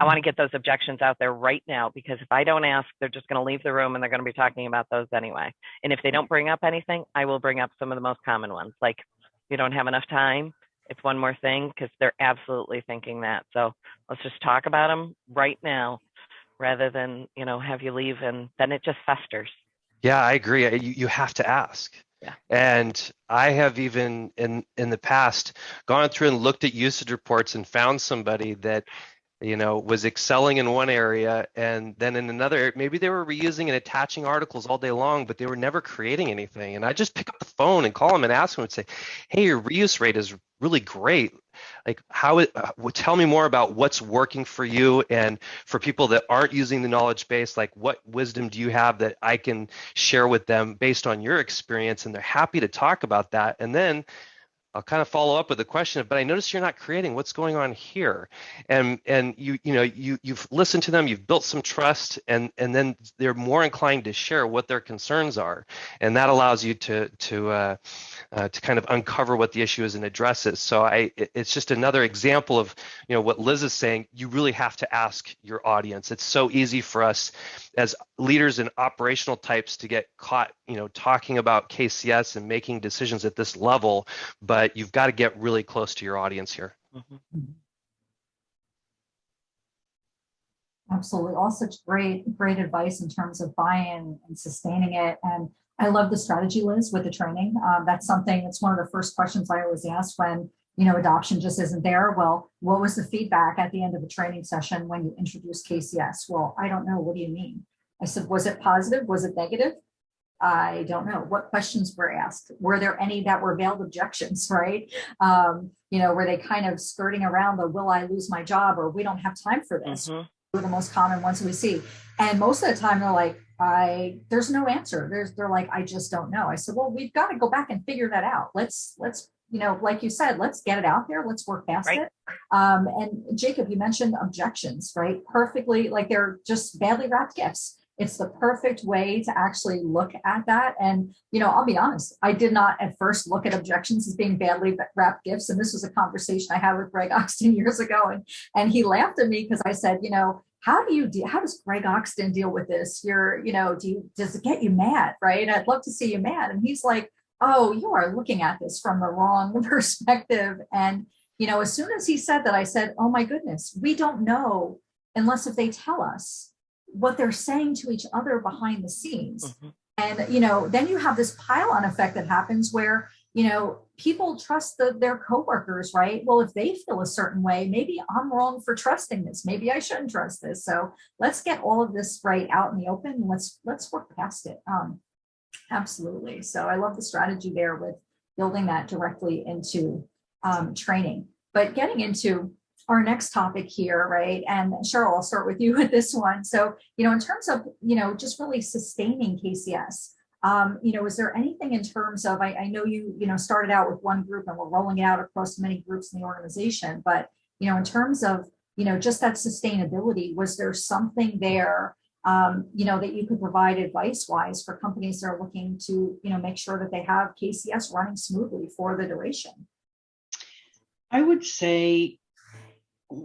I want to get those objections out there right now because if I don't ask, they're just going to leave the room and they're going to be talking about those anyway. And if they don't bring up anything, I will bring up some of the most common ones, like you don't have enough time. It's one more thing because they're absolutely thinking that. So let's just talk about them right now rather than, you know, have you leave and then it just festers. Yeah, I agree. You, you have to ask. Yeah. And I have even in in the past gone through and looked at usage reports and found somebody that you know was excelling in one area and then in another maybe they were reusing and attaching articles all day long but they were never creating anything. And i just pick up the phone and call them and ask them and say hey your reuse rate is really great. Like how it uh, tell me more about what's working for you and for people that aren't using the knowledge base like what wisdom do you have that i can share with them based on your experience? And they're happy to talk about that. And then I'll kind of follow up with a question, but I notice you're not creating what's going on here. And and you you know you you've listened to them, you've built some trust, and and then they're more inclined to share what their concerns are, and that allows you to to uh, uh, to kind of uncover what the issue is and address it. So I it's just another example of you know what Liz is saying. You really have to ask your audience. It's so easy for us as leaders and operational types to get caught you know talking about KCS and making decisions at this level, but but you've got to get really close to your audience here. Mm-hmm. Absolutely. All such great, great advice in terms of buy-in and sustaining it. And I love the strategy, Liz, with the training. Um, that's something, it's one of the first questions I always ask when, you know, adoption just isn't there. Well, what was the feedback at the end of the training session when you introduced KCS? Well, I don't know. What do you mean? I said, was it positive? Was it negative? I don't know what questions were asked. Were there any that were veiled objections, right? Um, you know, were they kind of skirting around the will I lose my job or we don't have time for this? Mm -hmm. Were the most common ones we see. And most of the time they're like, I there's no answer. There's they're like, I just don't know. I said, well, we've got to go back and figure that out. Let's let's you know, like you said, let's get it out there. Let's work past right. it. Um, and Jacob, you mentioned objections, right? Perfectly, like they're just badly wrapped gifts it's the perfect way to actually look at that. And, you know, I'll be honest, I did not at first look at objections as being badly wrapped gifts. And this was a conversation I had with Greg Oxton years ago. And, and he laughed at me because I said, you know, how do you how does Greg Oxton deal with this? You're, you know, do you, does it get you mad? Right. I'd love to see you mad. And he's like, oh, you are looking at this from the wrong perspective. And, you know, as soon as he said that, I said, oh my goodness, we don't know unless if they tell us what they're saying to each other behind the scenes. Mm -hmm. And, you know, then you have this pile on effect that happens where, you know, people trust the, their coworkers, right? Well, if they feel a certain way, maybe I'm wrong for trusting this. Maybe I shouldn't trust this. So let's get all of this right out in the open. And let's, let's work past it. Um, absolutely. So I love the strategy there with building that directly into um, training. But getting into our next topic here, right? And Cheryl, I'll start with you with this one. So, you know, in terms of, you know, just really sustaining KCS, um, you know, is there anything in terms of, I, I know you, you know, started out with one group and we're rolling it out across many groups in the organization, but, you know, in terms of, you know, just that sustainability, was there something there, um, you know, that you could provide advice wise for companies that are looking to, you know, make sure that they have KCS running smoothly for the duration? I would say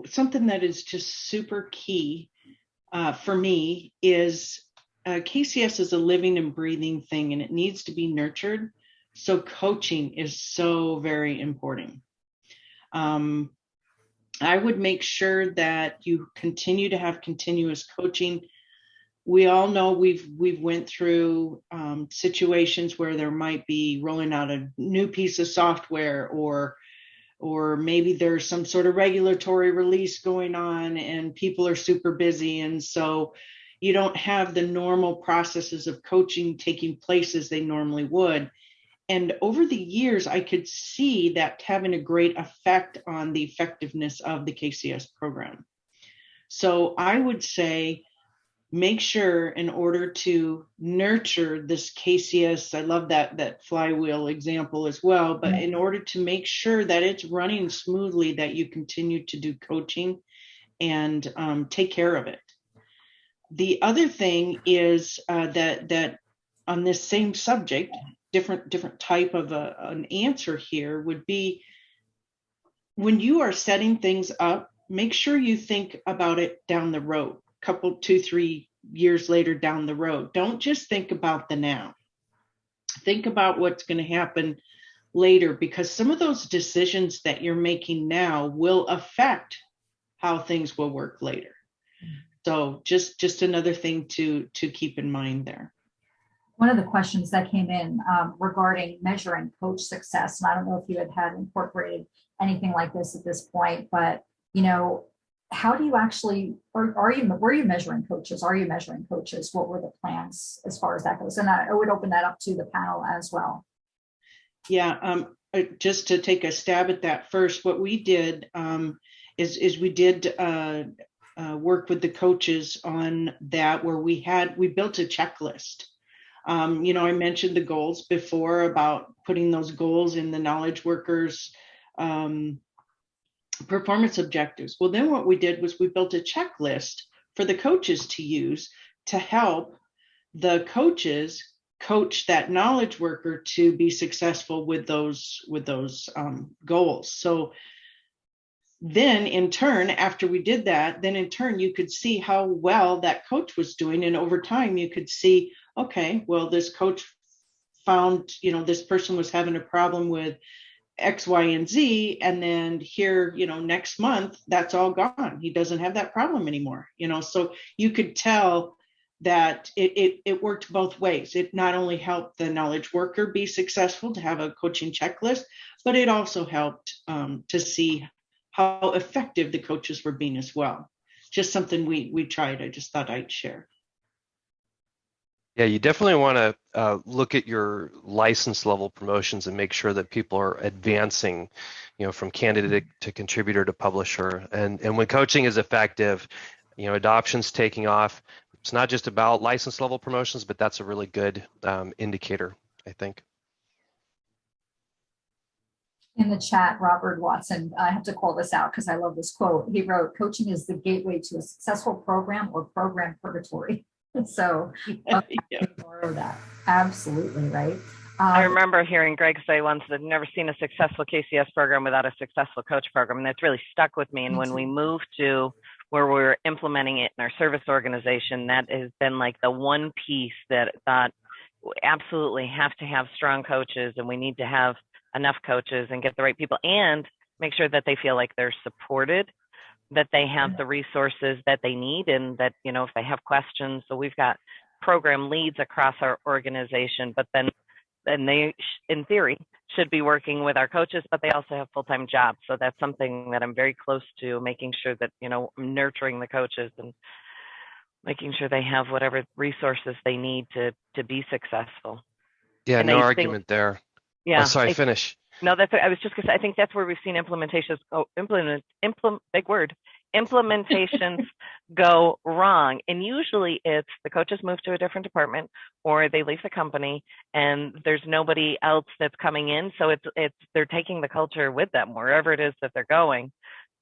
something that is just super key uh, for me is uh, KCS is a living and breathing thing and it needs to be nurtured. So coaching is so very important. Um, I would make sure that you continue to have continuous coaching. We all know we've we've went through um, situations where there might be rolling out a new piece of software or or maybe there's some sort of regulatory release going on and people are super busy. And so you don't have the normal processes of coaching taking place as they normally would. And over the years i could see that having a great effect on the effectiveness of the kcs program. So i would say make sure in order to nurture this KCS, I love that that flywheel example as well, but in order to make sure that it's running smoothly, that you continue to do coaching and um, take care of it. The other thing is uh, that that on this same subject, different different type of a, an answer here would be when you are setting things up make sure you think about it down the road, couple, two, three years later down the road. Don't just think about the now. Think about what's going to happen later because some of those decisions that you're making now will affect how things will work later. So just just another thing to to keep in mind there. One of the questions that came in um, regarding measuring coach success, and I don't know if you had had incorporated anything like this at this point, but you know, how do you actually, or are you, were you measuring coaches? Are you measuring coaches? What were the plans as far as that goes? And I, I would open that up to the panel as well. Yeah, um, uh, just to take a stab at that first, what we did um, is is we did uh, uh, work with the coaches on that, where we had we built a checklist. Um, you know, I mentioned the goals before about putting those goals in the knowledge workers um, performance objectives. Well, then what we did was we built a checklist for the coaches to use to help the coaches coach that knowledge worker to be successful with those with those um, goals. So then in turn after we did that then in turn you could see how well that coach was doing and over time you could see okay well this coach found you know this person was having a problem with X, Y, and Z. And then here, you know, next month, that's all gone. He doesn't have that problem anymore, you know. So you could tell that it, it, it worked both ways. It not only helped the knowledge worker be successful to have a coaching checklist, but it also helped um, to see how effective the coaches were being as well. Just something we we tried. I just thought I'd share. Yeah, you definitely want to uh, look at your license level promotions and make sure that people are advancing, you know, from candidate to contributor to publisher. And and when coaching is effective, you know, adoption's taking off. It's not just about license level promotions, but that's a really good um, indicator, I think. In the chat, Robert Watson, I have to call this out because I love this quote. He wrote, coaching is the gateway to a successful program or program purgatory. so uh, yeah. borrow that. Absolutely, right? Um, I remember hearing Greg say once that I've never seen a successful KCS program without a successful coach program. And that's really stuck with me. And when we moved to where we're implementing it in our service organization, that has been like the one piece that thought absolutely have to have strong coaches and we need to have enough coaches and get the right people and make sure that they feel like they're supported that they have the resources that they need and that you know if they have questions. So we've got program leads across our organization but then then they in theory should be working with our coaches but they also have full-time jobs. So that's something that i'm very close to making sure that you know i'm nurturing the coaches and making sure they have whatever resources they need to to be successful. Yeah and no argument think, there. Oh, yeah oh, sorry I, finish no, that's I was just gonna say I think that's where we've seen implementations oh implement implement big word implementations go wrong. And usually it's the coaches move to a different department or they leave the company and there's nobody else that's coming in. So it's it's they're taking the culture with them wherever it is that they're going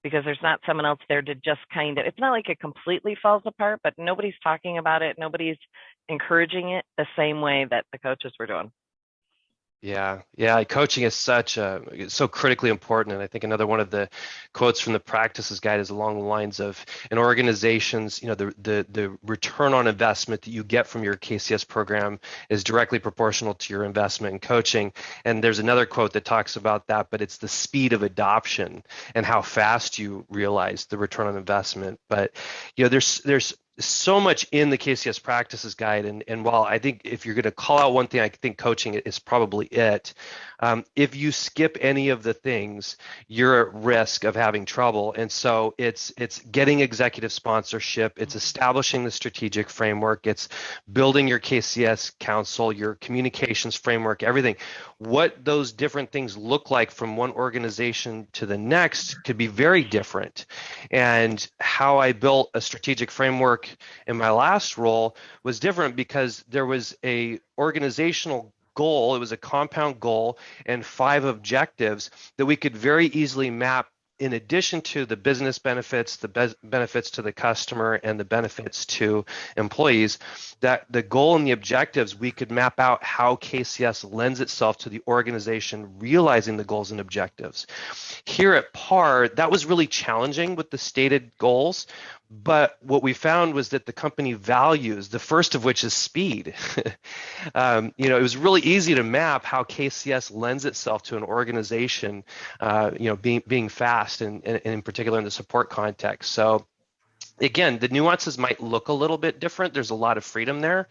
because there's not someone else there to just kind of it's not like it completely falls apart, but nobody's talking about it, nobody's encouraging it the same way that the coaches were doing. Yeah, yeah. Coaching is such a so critically important, and I think another one of the quotes from the practices guide is along the lines of an organizations, you know, the the the return on investment that you get from your KCS program is directly proportional to your investment in coaching. And there's another quote that talks about that, but it's the speed of adoption and how fast you realize the return on investment. But you know, there's there's so much in the KCS practices guide. And, and while I think if you're going to call out one thing, I think coaching is probably it. Um, if you skip any of the things, you're at risk of having trouble. And so it's it's getting executive sponsorship, it's establishing the strategic framework, it's building your KCS council, your communications framework, everything. What those different things look like from one organization to the next could be very different. And how I built a strategic framework in my last role was different because there was a organizational goal, it was a compound goal, and five objectives that we could very easily map in addition to the business benefits, the be benefits to the customer, and the benefits to employees, that the goal and the objectives, we could map out how KCS lends itself to the organization realizing the goals and objectives. Here at PAR, that was really challenging with the stated goals, but what we found was that the company values, the first of which is speed. um, you know, it was really easy to map how KCS lends itself to an organization, uh, you know, being being fast and, and, and in particular in the support context. So again, the nuances might look a little bit different. There's a lot of freedom there.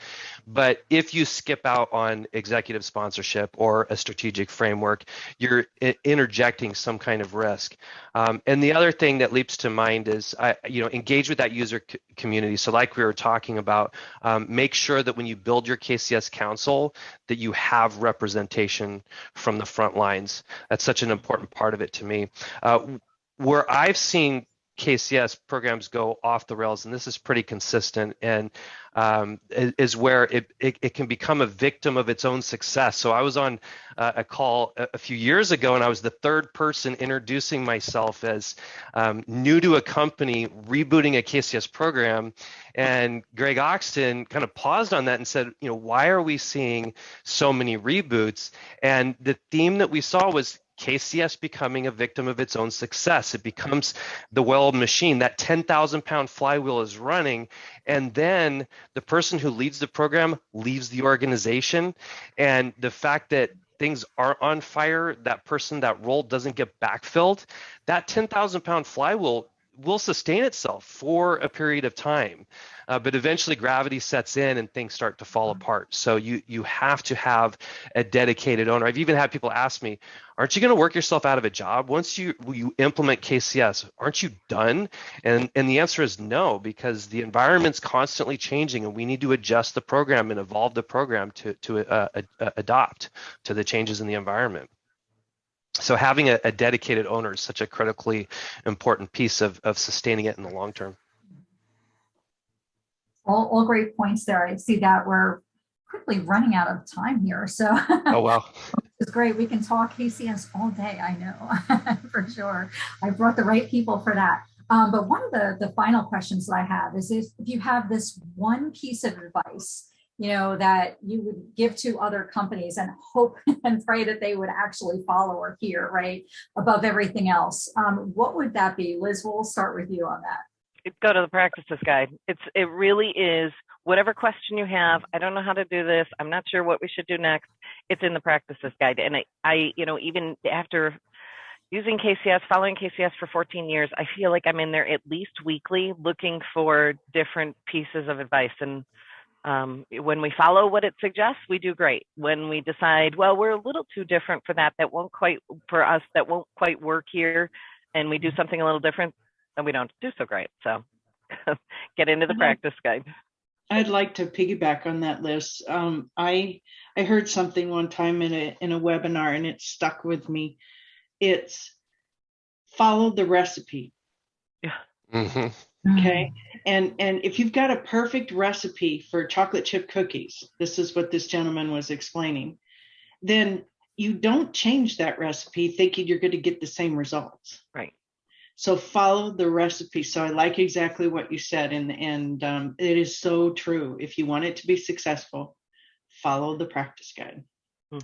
But if you skip out on executive sponsorship or a strategic framework, you're interjecting some kind of risk. Um, and the other thing that leaps to mind is, I, you know, engage with that user community. So like we were talking about, um, make sure that when you build your KCS council, that you have representation from the front lines. That's such an important part of it to me. Uh, where I've seen KCS programs go off the rails, and this is pretty consistent, and um, is where it, it, it, can become a victim of its own success. So I was on uh, a call a, a, few years ago, and I was the third person introducing myself as um, new to a company rebooting a KCS program, and Greg Oxton kind of paused on that and said, you know, why are we seeing so many reboots? And the theme that we saw was KCS becoming a victim of its own success. It becomes the well machine. That 10,000 pound flywheel is running. And then the person who leads the program leaves the organization. And the fact that things aren't on fire, that person, that role doesn't get backfilled, that 10,000 pound flywheel will sustain itself for a period of time uh, but eventually gravity sets in and things start to fall mm-hmm. apart. So you you have to have a dedicated owner. I've even had people ask me aren't you going to work yourself out of a job? Once you you implement kcs aren't you done? And and the answer is no because the environment's constantly changing and we need to adjust the program and evolve the program to to uh, uh, adopt to the changes in the environment so having a, a, dedicated owner is such a critically important piece of, of sustaining it in the long term. All, all great points there. I see that we're quickly running out of time here. So oh wow. it's great. We can talk KCS all day, I know, for sure. I brought the right people for that. Um, but one of the, the final questions that I have is if, if you have this one piece of advice you know, that you would give to other companies and hope and pray that they would actually follow or hear, right, above everything else. Um, what would that be? Liz, we'll start with you on that. Go to the practices guide. It's it really is whatever question you have. I don't know how to do this. I'm not sure what we should do next. It's in the practices guide. And I, I you know, even after using KCS, following KCS for 14 years, I feel like I'm in there at least weekly looking for different pieces of advice. And um, when we follow what it suggests, we do great. When we decide, well, we're a little too different for that, that won't quite, for us, that won't quite work here, and we do mm-hmm. something a little different, then we don't do so great. So get into the practice guide. I'd like to piggyback on that Liz. Um, I I heard something one time in a in a webinar and it stuck with me. It's follow the recipe. Yeah. Mm-hmm. Okay. And and if you've got a perfect recipe for chocolate chip cookies, this is what this gentleman was explaining, then you don't change that recipe thinking you're going to get the same results. Right. So follow the recipe. So I like exactly what you said, and and um, it is so true. If you want it to be successful, follow the practice guide.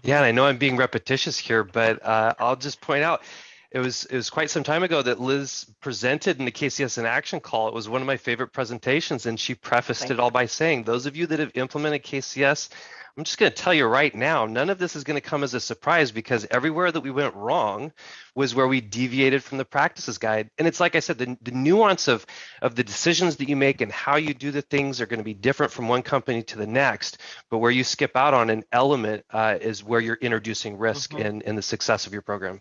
Yeah, and I know I'm being repetitious here, but uh, I'll just point out it was it was quite some time ago that Liz presented in the KCS in Action call. It was one of my favorite presentations, and she prefaced Thank it all by saying, "Those of you that have implemented KCS, I'm just going to tell you right now, none of this is going to come as a surprise because everywhere that we went wrong was where we deviated from the practices guide. And it's like I said, the, the nuance of of the decisions that you make and how you do the things are going to be different from one company to the next. But where you skip out on an element uh, is where you're introducing risk mm-hmm. in in the success of your program.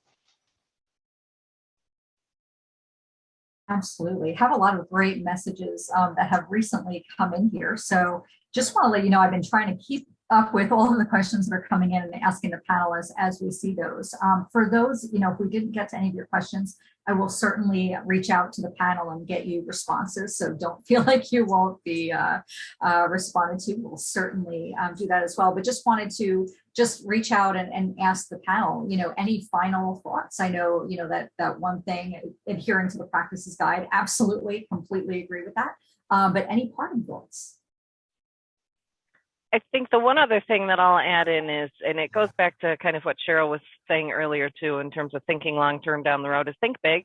Absolutely. Have a lot of great messages um, that have recently come in here. So just want to let you know, I've been trying to keep up with all of the questions that are coming in and asking the panelists as we see those. Um, for those, you know, if we didn't get to any of your questions, I will certainly reach out to the panel and get you responses. So don't feel like you won't be uh, uh, responded to. We'll certainly um, do that as well. But just wanted to just reach out and, and ask the panel, you know, any final thoughts? I know, you know, that, that one thing, adhering to the practices guide, absolutely, completely agree with that. Um, but any parting thoughts? I think the one other thing that I'll add in is, and it goes back to kind of what Cheryl was saying earlier too, in terms of thinking long term down the road, is think big.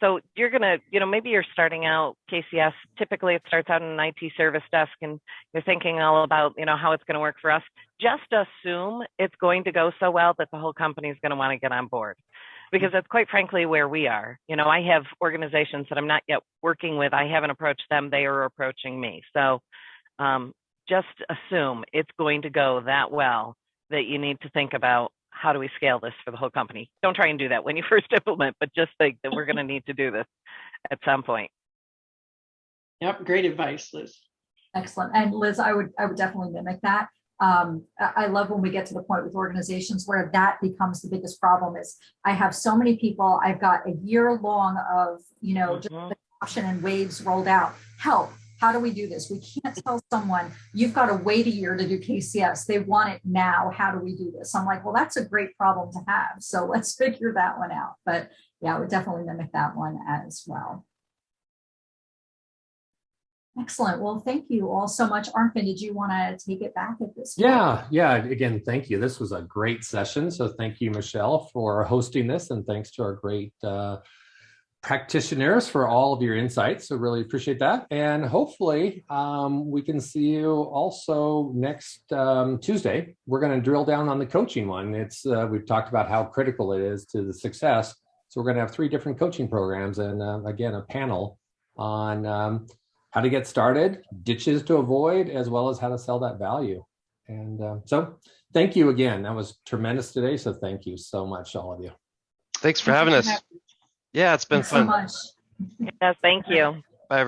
So you're gonna, you know, maybe you're starting out KCS. Typically, it starts out in an IT service desk, and you're thinking all about, you know, how it's going to work for us. Just assume it's going to go so well that the whole company is going to want to get on board, because that's quite frankly where we are. You know, I have organizations that I'm not yet working with. I haven't approached them; they are approaching me. So um, just assume it's going to go that well that you need to think about how do we scale this for the whole company. Don't try and do that when you first implement, but just think that we're going to need to do this at some point. Yep, great advice, Liz. Excellent. And Liz, I would, I would definitely mimic that. Um, I, I love when we get to the point with organizations where that becomes the biggest problem is I have so many people, I've got a year long of, you know, just Mhm. the option and waves rolled out. Help. How do we do this? We can't tell someone you've got to wait a year to do KCS. They want it now. How do we do this? I'm like, well, that's a great problem to have. So let's figure that one out. But yeah, I would definitely mimic that one as well. Excellent. Well, thank you all so much. Arnfinn, did you want to take it back at this? point? Yeah, yeah. Again, thank you. This was a great session. So thank you, Michelle, for hosting this, and thanks to our great uh, practitioners for all of your insights. So really appreciate that. And hopefully um, we can see you also next um, Tuesday. We're going to drill down on the coaching one. It's uh, we've talked about how critical it is to the success. So we're going to have three different coaching programs, and uh, again, a panel on um, how to get started, ditches to avoid, as well as how to sell that value. And uh, so thank you again. That was tremendous today. So thank you so much, all of you. Thanks for having us. Yeah, it's been Thanks so fun. much. Yes, thank you. Bye, everyone.